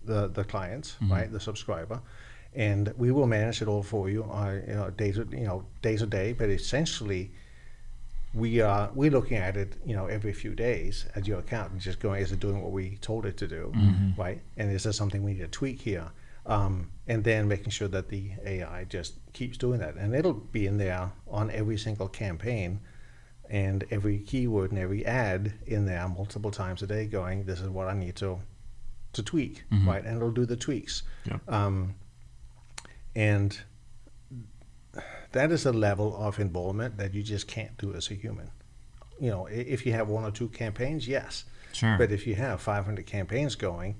the, the client, right, the subscriber. And we will manage it all for you, uh, you know, day to you know day to day. But essentially, we are we're looking at it you know every few days at your account and just going is it doing what we told it to do right and is there something we need to tweak here um, and then making sure that the AI just keeps doing that and it'll be in there on every single campaign and every keyword and every ad in there multiple times a day going, this is what I need to to tweak, right? And it'll do the tweaks. Yep. Um, and that is a level of involvement that you just can't do as a human. You know, if you have one or two campaigns, yes. Sure. But if you have 500 campaigns going,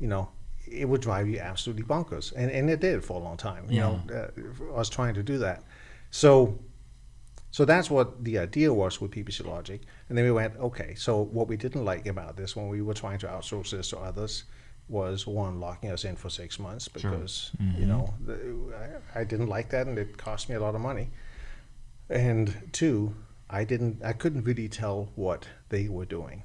you know, it would drive you absolutely bonkers. And, and it did for a long time. You know, uh, I was trying to do that. So, so that's what the idea was with PPC Logic. And then we went, okay, so what we didn't like about this when we were trying to outsource this to others was one, locking us in for six months Sure. because, mm-hmm. you know, the, I, I didn't like that and it cost me a lot of money. And two, I didn't, I couldn't really tell what they were doing,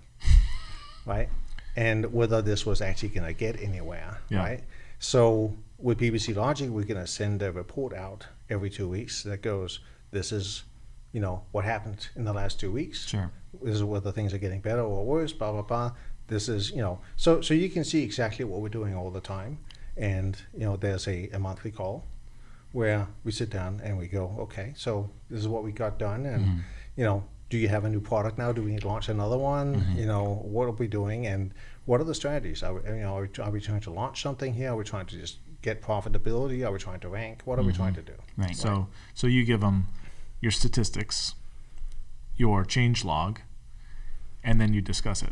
[laughs] right? And whether this was actually going to get anywhere, Yeah. right? So with PPC Logic, we're going to send a report out every two weeks that goes, this is, you know, what happened in the last two weeks. Sure. This is whether things are getting better or worse, blah, blah, blah. This is, you know, so, so you can see exactly what we're doing all the time. And, you know, there's a, a monthly call where we sit down and we go, okay, so this is what we got done, and mm-hmm. you know, do you have a new product now? Do we need to launch another one? Mm-hmm. You know, what are we doing, and what are the strategies? Are we, you know, are we, are we trying to launch something here? Are we trying to just get profitability? Are we trying to rank? What are we mm-hmm. trying to do? Right. So so you give them your statistics, your change log, and then you discuss it.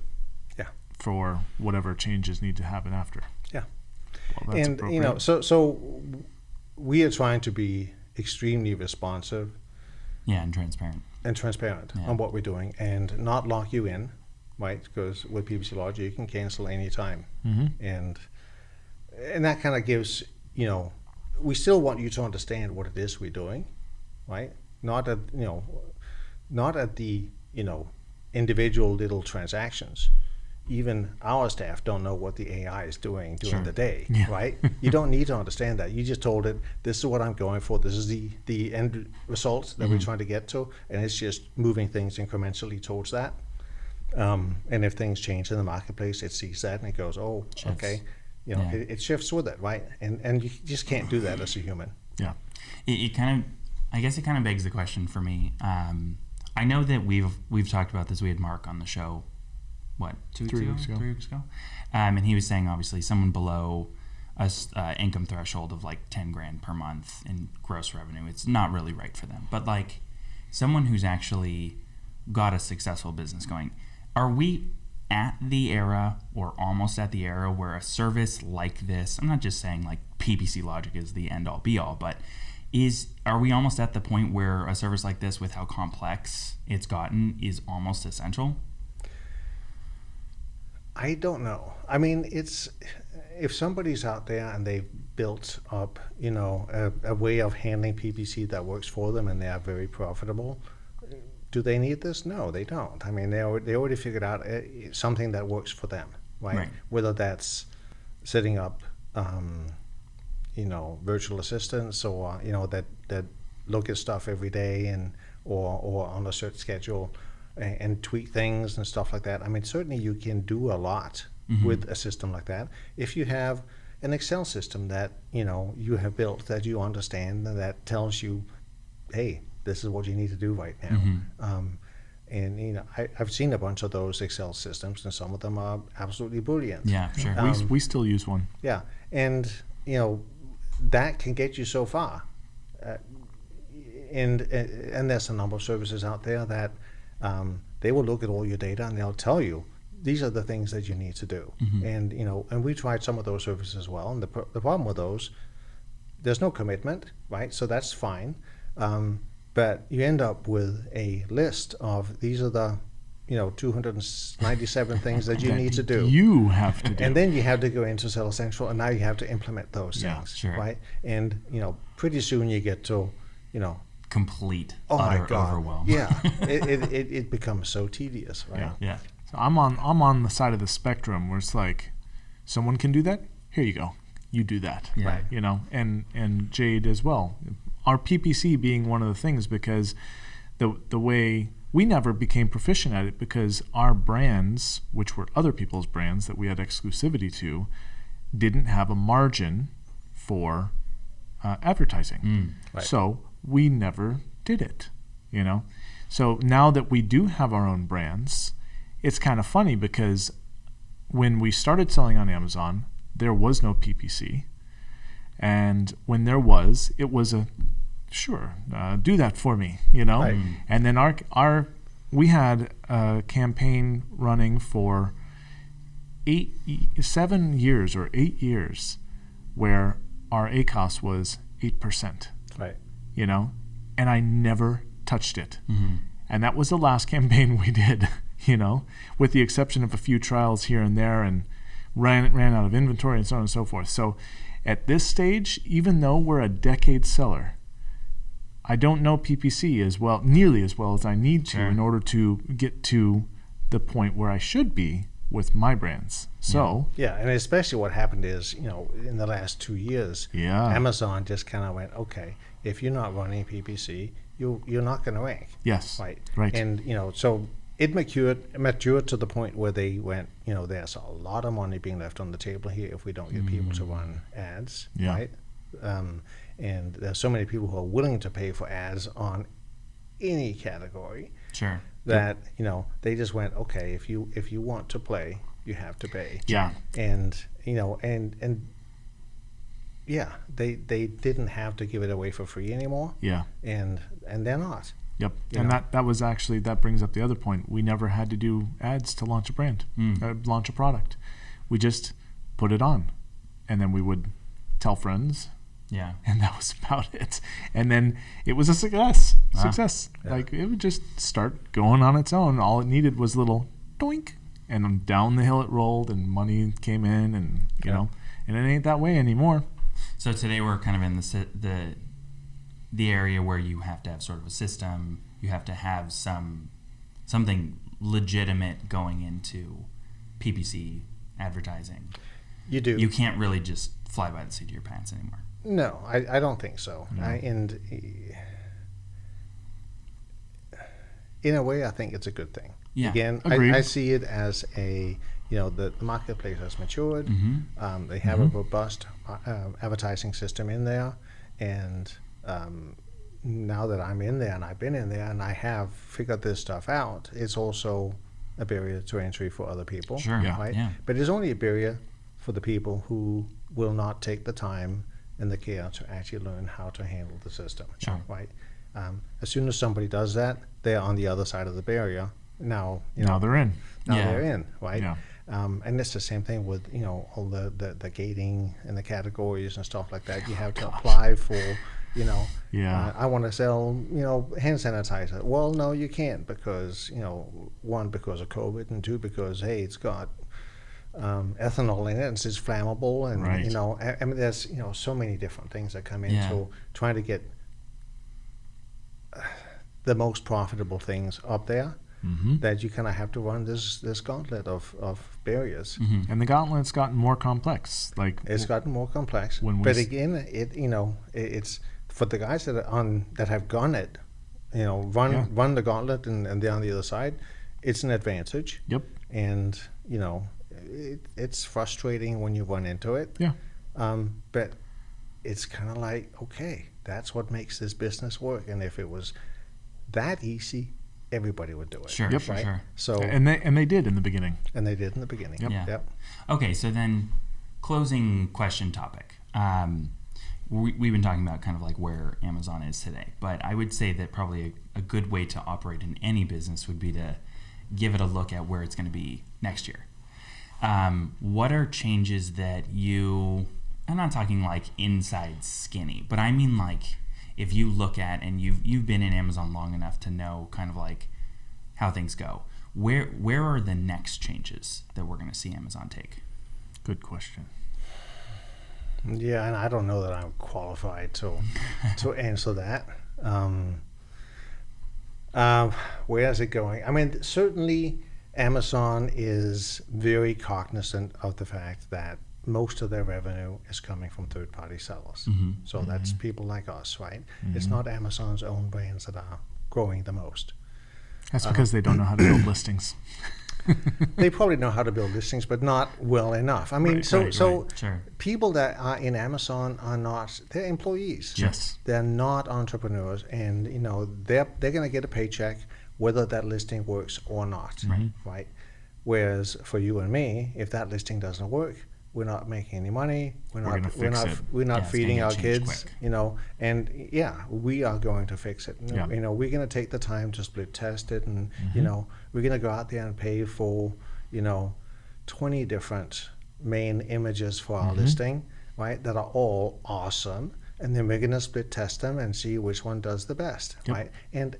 Yeah. For whatever changes need to happen after. Yeah. Well, that's and you know, so so we are trying to be extremely responsive yeah, and transparent. and transparent Yeah. on what we're doing, and not lock you in, right? Because with PPC Logic, you can cancel anytime. Mhm. and and that kind of gives you know we still want you to understand what it is we're doing right not at you know not at the you know individual little transactions even our staff don't know what the AI is doing during Sure. the day, [laughs] Yeah. right? [laughs] You don't need to understand that. You just told it, this is what I'm going for. This is the, the end result that we're trying to get to. And it's just moving things incrementally towards that. Um, and if things change in the marketplace, it sees that and it goes, oh, Shifts. okay. You know, Yeah. it, it shifts with it, right? And, and you just can't do that as a human. yeah. it, it kind of i guess it kind of begs the question for me um, i know that we've we've talked about this. We had mark on the show what two weeks Three ago weeks ago. three weeks ago? Um, and he was saying obviously someone below a uh, income threshold of like 10 grand per month in gross revenue it's not really right for them. But like someone who's actually got a successful business going are we at the era or almost at the era where a service like this i'm not just saying like ppc logic is the end all be all but is are we almost at the point where a service like this with how complex it's gotten is almost essential I don't know. I mean, it's if somebody's out there and they've built up, you know, a, a way of handling PPC that works for them and they are very profitable. Do they need this? No, they don't. I mean, they already, they already figured out uh, something that works for them, right? Right. Whether that's setting up, um, you know, virtual assistants or you know that that look at stuff every day and or or on a certain schedule and, and tweak things and stuff like that. I mean, certainly you can do a lot with a system like that if you have an Excel system that you know you have built that you understand and that tells you, hey, this is what you need to do right now. Um, and you know, I, I've seen a bunch of those Excel systems, and some of them are absolutely brilliant. yeah sure we, Um, we still use one. Yeah, and you know that can get you so far, uh, and and there's a number of services out there that um, they will look at all your data and they'll tell you these are the things that you need to do. And you know, and we tried some of those services as well. And the pro- the problem with those, there's no commitment, right? So that's fine, um, but you end up with a list of these are the you know 297 things that you that need to do. You have to do. And then you have to go into Seller Central, and now you have to implement those Yeah, things, sure. right? And you know, pretty soon you get to, you know, complete oh utter my god, overwhelm yeah, [laughs] it, it, it, it becomes so tedious, right? Yeah. yeah So I'm on I'm on the side of the spectrum where it's like, someone can do that. Here you go. You do that. Yeah. Right. You know, and and Jade as well. Our PPC being one of the things because the the way we never became proficient at it because our brands, which were other people's brands that we had exclusivity to, didn't have a margin for uh, advertising. Right. So we never did it, you know. So now that we do have our own brands, it's kind of funny because when we started selling on Amazon, there was no PPC. And when there was, it was a sure, uh, do that for me, you know? Right. And then our, our, we had a campaign running for eight, seven years or eight years where our ACOS was 8% Right. you know, and I never touched it. Mm-hmm. And that was the last [laughs] campaign we did, you know, with the exception of a few trials here and there and ran ran out of inventory and so on and so forth. So at this stage, even though we're a decade seller, I don't know PPC as well, nearly as well as I need to Sure. in order to get to the point where I should be with my brands. So, Yeah, and especially what happened is, you know, in the last two years, yeah. Amazon just kind of went, okay, if you're not running PPC, you you're not going to rank, yes. right? Right. And you know, so it matured matured to the point where they went, you know, there's a lot of money being left on the table here if we don't get people to run ads, Mm. Yeah. right? Um, and there's so many people who are willing to pay for ads on any category Sure. that you know they just went, okay, if you if you want to play, you have to pay yeah. and you know and and yeah they they didn't have to give it away for free anymore Yeah. and and they're not Yep. You and know. that that was actually that brings up the other point. We never had to do ads to launch a brand, Mm. uh, launch a product. We just put it on, and then we would tell friends, Yeah. [laughs] and that was about it. And then it was a success. Wow. Success. Yeah. Like it would just start going on its own. All it needed was a little doink, and then down the hill it rolled, and money came in, and you Yeah. know, and it ain't that way anymore. So today we're kind of in the the the area where you have to have sort of a system. You have to have some something legitimate going into PPC advertising. you do You can't really just fly by the seat of your pants anymore. No I, I don't think so No. I, and in a way I think it's a good thing Yeah. again I, I see it as a you know the, the marketplace has matured Mm-hmm. Um, they have a robust uh, advertising system in there, and um, now that I'm in there and I've been in there and I have figured this stuff out, it's also a barrier to entry for other people. Sure. Yeah. Right. Yeah. But it's only a barrier for the people who will not take the time and the care to actually learn how to handle the system. Sure. Right. Um, as soon as somebody does that, they're on the other side of the barrier. Now, you now know, they're in. now Yeah. they're in, right? Yeah. Um, and it's the same thing with you know all the, the, the gating and the categories and stuff like that. You have to apply for, you know, Yeah. uh, I want to sell you know hand sanitizer. Well, no, you can't because you know one because of COVID and two because hey, it's got um, ethanol in it and it's flammable and Right. you know I, I mean there's you know so many different things that come Yeah. into trying to get uh, the most profitable things up there hmm that you kind of have to run this this gauntlet of, of barriers. Mm-hmm. And the gauntlet's gotten more complex. Like It's gotten more complex. When we but again, it you know it, it's for the guys that are on that have gone it, you know, run Yeah. run the gauntlet and, and they're on the other side. It's an advantage, Yep. and you know, it, it's frustrating when you run into it. Yeah. Um, but it's kind of like okay, that's what makes this business work. And if it was that easy, everybody would do it. Sure. Yep. Sure. Right? Sure. So And they and they did in the beginning. and they did in the beginning. Yep. Yeah. Yep. Okay, so then closing question topic. Um, we, we've been talking about kind of like where Amazon is today, but I would say that probably a, a good way to operate in any business would be to give it a look at where it's going to be next year. Um, what are changes that you, I'm not talking like inside skinny, but I mean like if you look at and you've, you've been in Amazon long enough to know kind of like how things go, where, where are the next changes that we're going to see Amazon take? Good question. Yeah, and I don't know that I'm qualified to [laughs] to answer that. Um, uh, where is it going? I mean, certainly Amazon is very cognizant of the fact that most of their revenue is coming from third-party sellers. Mm-hmm. So that's people like us, right? It's not Amazon's own brands that are growing the most. That's because they don't know how to build listings. [laughs] They probably know how to build listings, but not well enough. I mean, Right, so right, so Sure. people that are in Amazon are not they're employees. Yes. They're not entrepreneurs, and you know they're they're going to get a paycheck whether that listing works or not, right? Whereas for you and me, if that listing doesn't work, we're not making any money. We're, We're not. We're not. it. We're not Yeah, feeding our kids. quick. You know, and yeah, we are going to fix it. You know, Yeah. you know, we're going to take the time to split test it, and Mm-hmm. you know, we're going to go out there and pay for, you know, twenty different main images for our Mm-hmm. listing, right? That are all awesome, and then we're going to split test them and see which one does the best, Yep. right? And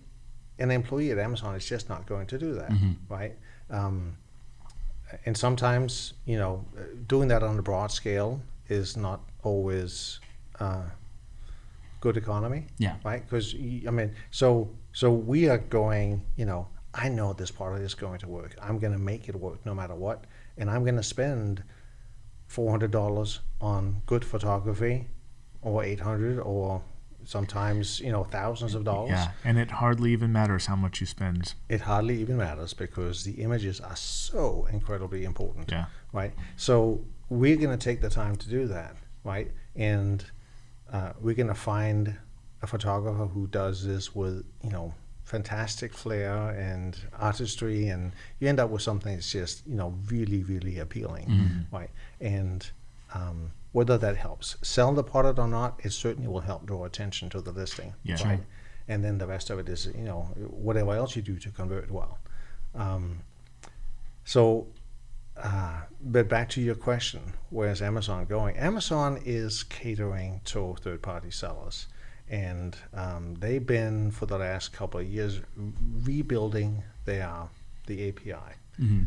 an employee at Amazon is just not going to do that, Mm-hmm. right? Um, and sometimes, you know, doing that on a broad scale is not always uh, good economy, Yeah. right? Because I mean, so so we are going, you know, I know this product is going to work. I'm going to make it work no matter what, and I'm going to spend four hundred dollars on good photography, or eight hundred, or sometimes you know thousands of dollars. Yeah, and it hardly even matters how much you spend. It hardly even matters because the images are so incredibly important Yeah. right? So we're going to take the time to do that, right? And uh, we're going to find a photographer who does this with, you know, fantastic flair and artistry, and you end up with something that's just, you know, really, really appealing, right? And um, whether that helps sell the product or not, it certainly will help draw attention to the listing, Yeah. right? Sure. And then the rest of it is, you know, whatever else you do to convert well. Um, so uh, but back to your question, where's Amazon going? Amazon is catering to third-party sellers, and um, they've been for the last couple of years rebuilding their the API.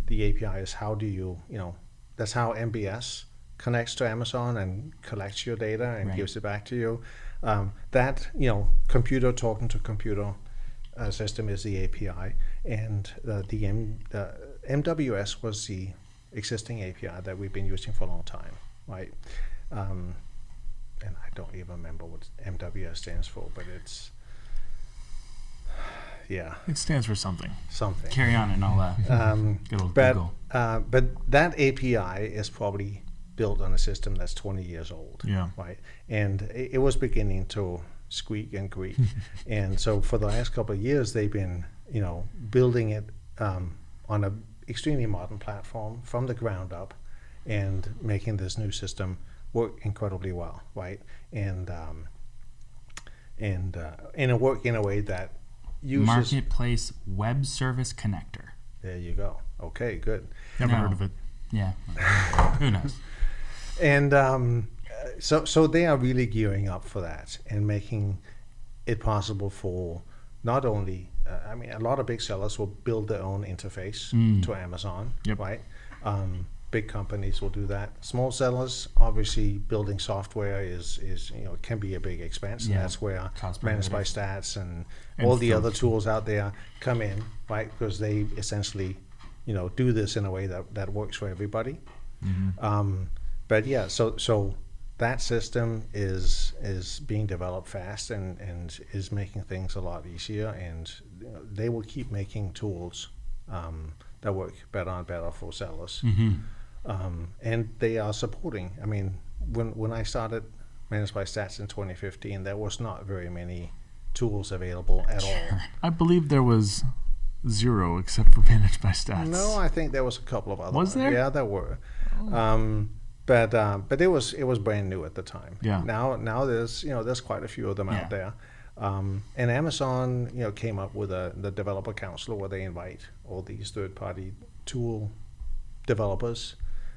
The API is how do you you know that's how MBS connects to Amazon and collects your data and Right. gives it back to you. Um, that you know computer talking to computer uh, system is the API, and uh, the M, uh, MWS was the existing API that we've been using for a long time, right? Um, and I don't even remember what MWS stands for, but it's yeah It stands for something. something. Carry on, and I'll uh, Um, good old but Google. uh, but that API is probably built on a system that's 20 years old. Yeah. Right. And it, it was beginning to squeak and creak. [laughs] and so for the last couple of years, they've been, you know, building it um, on a extremely modern platform from the ground up and making this new system work incredibly well. Right. And, um, and, uh, and it work in a way that uses. Marketplace Web Service Connector. There you go. Okay, good. Never No. heard of it. Yeah. [laughs] Who knows? And um, so so they are really gearing up for that and making it possible for not only uh, I mean a lot of big sellers will build their own interface to Amazon, Yep. right? Um, big companies will do that. Small sellers, obviously, building software is is you know can be a big expense. Yeah. And that's where Managed by. Stats and, And all the other tools out there come in, right? Because they essentially, you know, do this in a way that that works for everybody. Um, but yeah, so so that system is is being developed fast and, and is making things a lot easier. And you know, they will keep making tools um, that work better and better for sellers. Um, and they are supporting. I mean, when when I started Managed by Stats in 2015, there was not very many tools available at all. I believe there was zero except for [laughs] managed by stats. No, I think there was a couple of other. Was ones. there? Yeah, there were. Um, but um, but it was it was brand new at the time. Yeah. Now now there's you know there's quite a few of them Yeah. out there. Um, and Amazon you know came up with a the developer council where they invite all these third party tool developers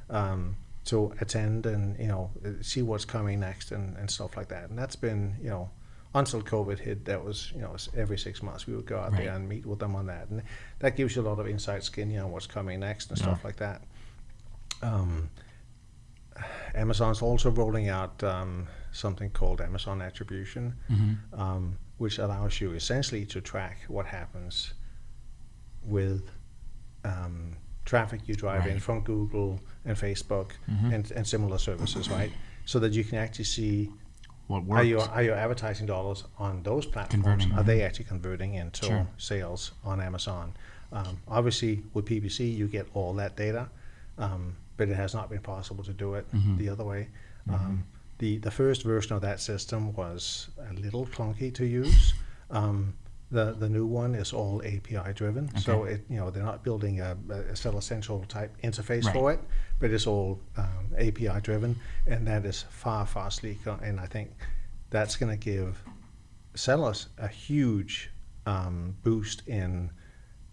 um, to attend and you know see what's coming next and, and stuff like that. And that's been you know until COVID hit, that was you know every six months we would go out Right. there and meet with them on that, and that gives you a lot of inside skin, you know what's coming next and stuff like that. Um, Amazon's also rolling out um, something called Amazon Attribution, Mm-hmm. um, which allows you essentially to track what happens with um, traffic you drive in from Google and Facebook Mhm. and, and similar services, right? So that you can actually see What are worked? your are your advertising dollars on those platforms Converting, are they actually converting into Sure. sales on Amazon? Um, obviously, with PPC, you get all that data, um, but it has not been possible to do it Mhm. the other way. Um, the the first version of that system was a little clunky to use, um, The the new one is all API driven, so it you know they're not building a, a Seller Central type interface Right. for it, but it's all um, API driven, and that is far far sleeker. And I think that's going to give sellers a huge um, boost in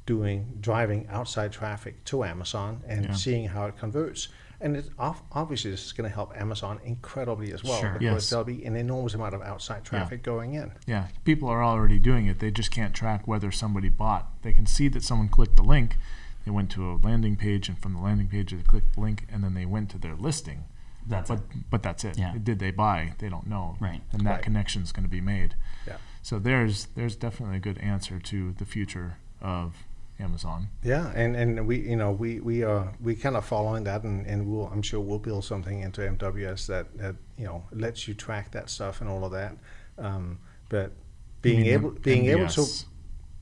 doing driving outside traffic to Amazon and Yeah. seeing how it converts. And it obviously this is going to help Amazon incredibly as well Sure. because Yes. there'll be an enormous amount of outside traffic going in. Yeah, people are already doing it. They just can't track whether somebody bought. They can see that someone clicked the link. They went to a landing page, and from the landing page, they clicked the link, and then they went to their listing. That's But it. but that's it. Yeah. Did they buy? They don't know. Right. And that Right. connection is going to be made. Yeah. So there's there's definitely a good answer to the future of Amazon. Yeah, and, and we you know we we are we kind of following that, and, and we'll I'm sure we'll build something into MWS that that you know lets you track that stuff and all of that. Um, but being able being able to MBS.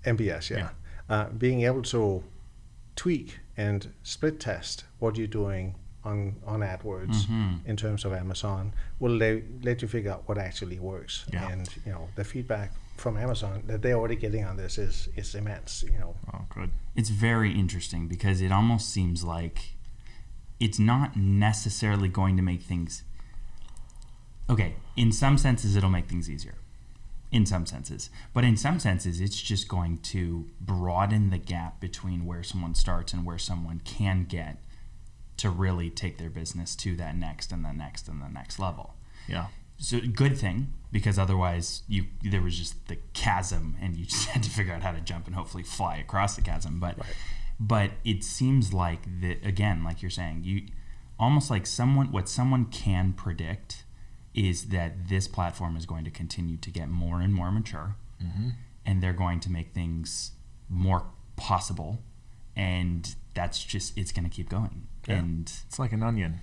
MBS, yeah, Uh, being able to tweak and split test what you're doing on on AdWords Mhm. in terms of Amazon will let, let you figure out what actually works. Yeah. And you know the feedback from Amazon that they're already getting on this is is immense. You know. Oh, good. It's very interesting because it almost seems like it's not necessarily going to make things. Okay, in some senses, it'll make things easier. In some senses. But in some senses, it's just going to broaden the gap between where someone starts and where someone can get to really take their business to that next and the next and the next level Yeah. So good thing because otherwise you there was just the chasm and you [laughs] just had to figure out how to jump and hopefully fly across the chasm but Right. but it seems like that again like you're saying you almost like someone what someone can predict is that this platform is going to continue to get more and more mature mm-hmm. and they're going to make things more possible and that's just it's going to keep going Yeah. and It's like an onion.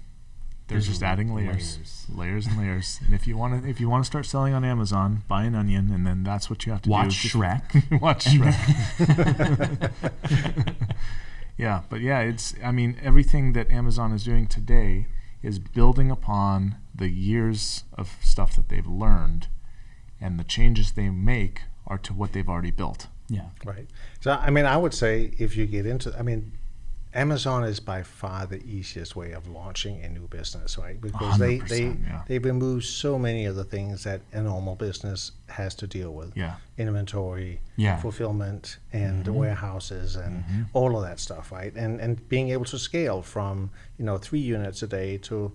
They're There's just adding layers, layers. layers, and layers. And if you want to, if you want to start selling on Amazon, buy an onion, and then that's what you have to watch do. Just- Shrek [laughs] watch [laughs] Shrek. [laughs] yeah, but yeah, it's. I mean, everything that Amazon is doing today is building upon the years of stuff that they've learned, and the changes they make are to what they've already built. yeah Right. So I mean, I would say if you get into, I mean, Amazon is by far the easiest way of launching a new business, right? Because they they 100%, yeah. they remove so many of the things that a normal business has to deal with. Yeah, Inventory, Yeah. fulfillment, and Mm-hmm. warehouses, and all of that stuff, right? And and being able to scale from you know three units a day to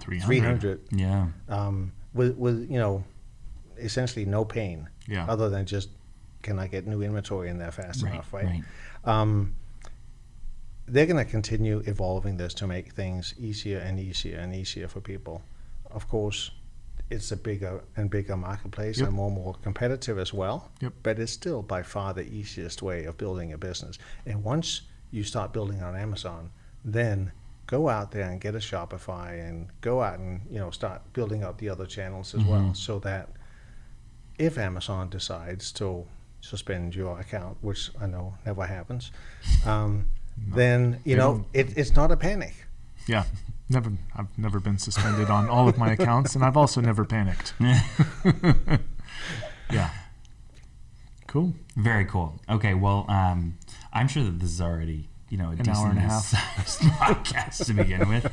three hundred yeah um, with with you know essentially no pain Yeah. other than just can I get new inventory in there fast Right, enough, right? right. Um, they're going to continue evolving this to make things easier and easier and easier for people. Of course, it's a bigger and bigger marketplace Yep. and more and more competitive as well. Yep. But it's still by far the easiest way of building a business. And once you start building on Amazon, then go out there and get a Shopify and go out and you know start building up the other channels as well, Mhm. so that if Amazon decides to suspend your account, which I know never happens, um, then you they know it, it's not a panic. Yeah, never. I've never been suspended on all of my accounts, and I've also never panicked. [laughs] yeah. Cool. Very cool. Okay, well, um, I'm sure that this is already you know a An hour and a half. decent-sized [laughs] podcast to begin with.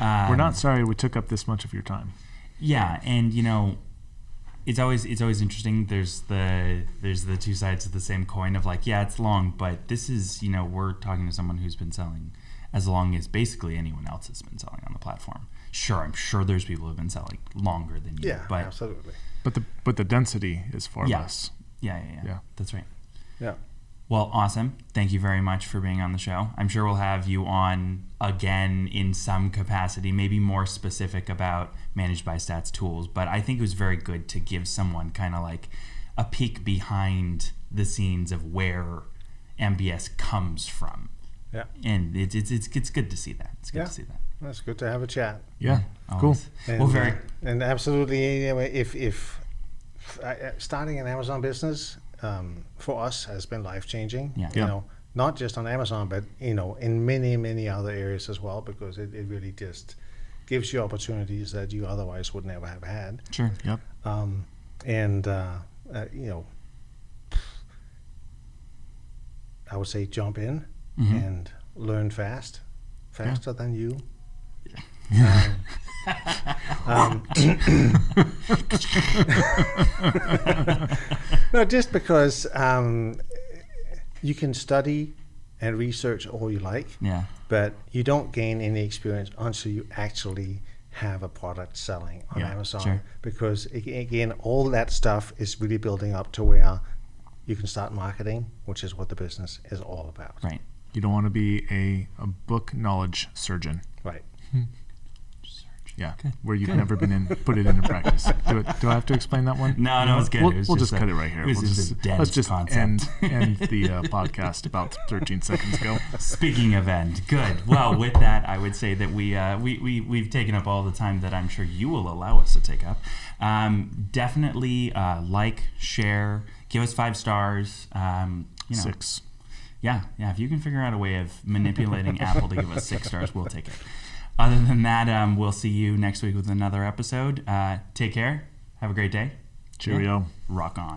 Um, We're not sorry we took up this much of your time. Yeah, and you know, it's always it's always interesting. There's the there's the two sides of the same coin of like, yeah, it's long, but this is you know we're talking to someone who's been selling as long as basically anyone else has been selling on the platform. Sure, I'm sure there's people who've been selling longer than you. Yeah, but absolutely. But the but the density is far Yeah. less. yeah, yeah, yeah, Yeah. that's right. Yeah. Well, awesome. Thank you very much for being on the show. I'm sure we'll have you on again in some capacity, maybe more specific about managed by stats tools. But I think it was very good to give someone kind of like a peek behind the scenes of where MBS comes from. Yeah. And it's, it's, it's, it's good to see that. It's good Yeah. to see that. That's good to have a chat. Yeah. Cool. And, Well, very. uh, and absolutely, know, if if uh, starting an Amazon business um, for us has been life changing. Yeah. You Yeah. know, not just on Amazon, but you know, in many many other areas as well, because it, it really just gives you opportunities that you otherwise would never have had. Sure. Yep. Um, and uh, uh, you know, I would say jump in Mm-hmm. and learn fast, faster than you. Um, [coughs] no, just because um, you can study and research all you like, Yeah. but you don't gain any experience until you actually have a product selling on Yeah, Amazon. sure. Because again, all that stuff is really building up to where you can start marketing, which is what the business is all about. Right. You don't want to be a, a book knowledge surgeon. Right. Yeah, where you've never been in, put it into practice. [laughs] Do, it, do I have to explain that one? No, no, it's good. We'll, It we'll just just, a- cut it right here. it We'll just just, let's just concept. end, [laughs] end the uh, podcast about 13 seconds ago. Speaking of end, good. Well, with that, I would say that we, uh, we, we, we've taken up all the time that I'm sure you will allow us to take up. Um, definitely uh, like, share, give us five stars. Um, you know, Six. Yeah, yeah. If you can figure out a way of manipulating Apple to give us six stars, we'll take it. Other than that, um, we'll see you next week with another episode. Uh, take care. Have a great day. Cheerio. Rock on.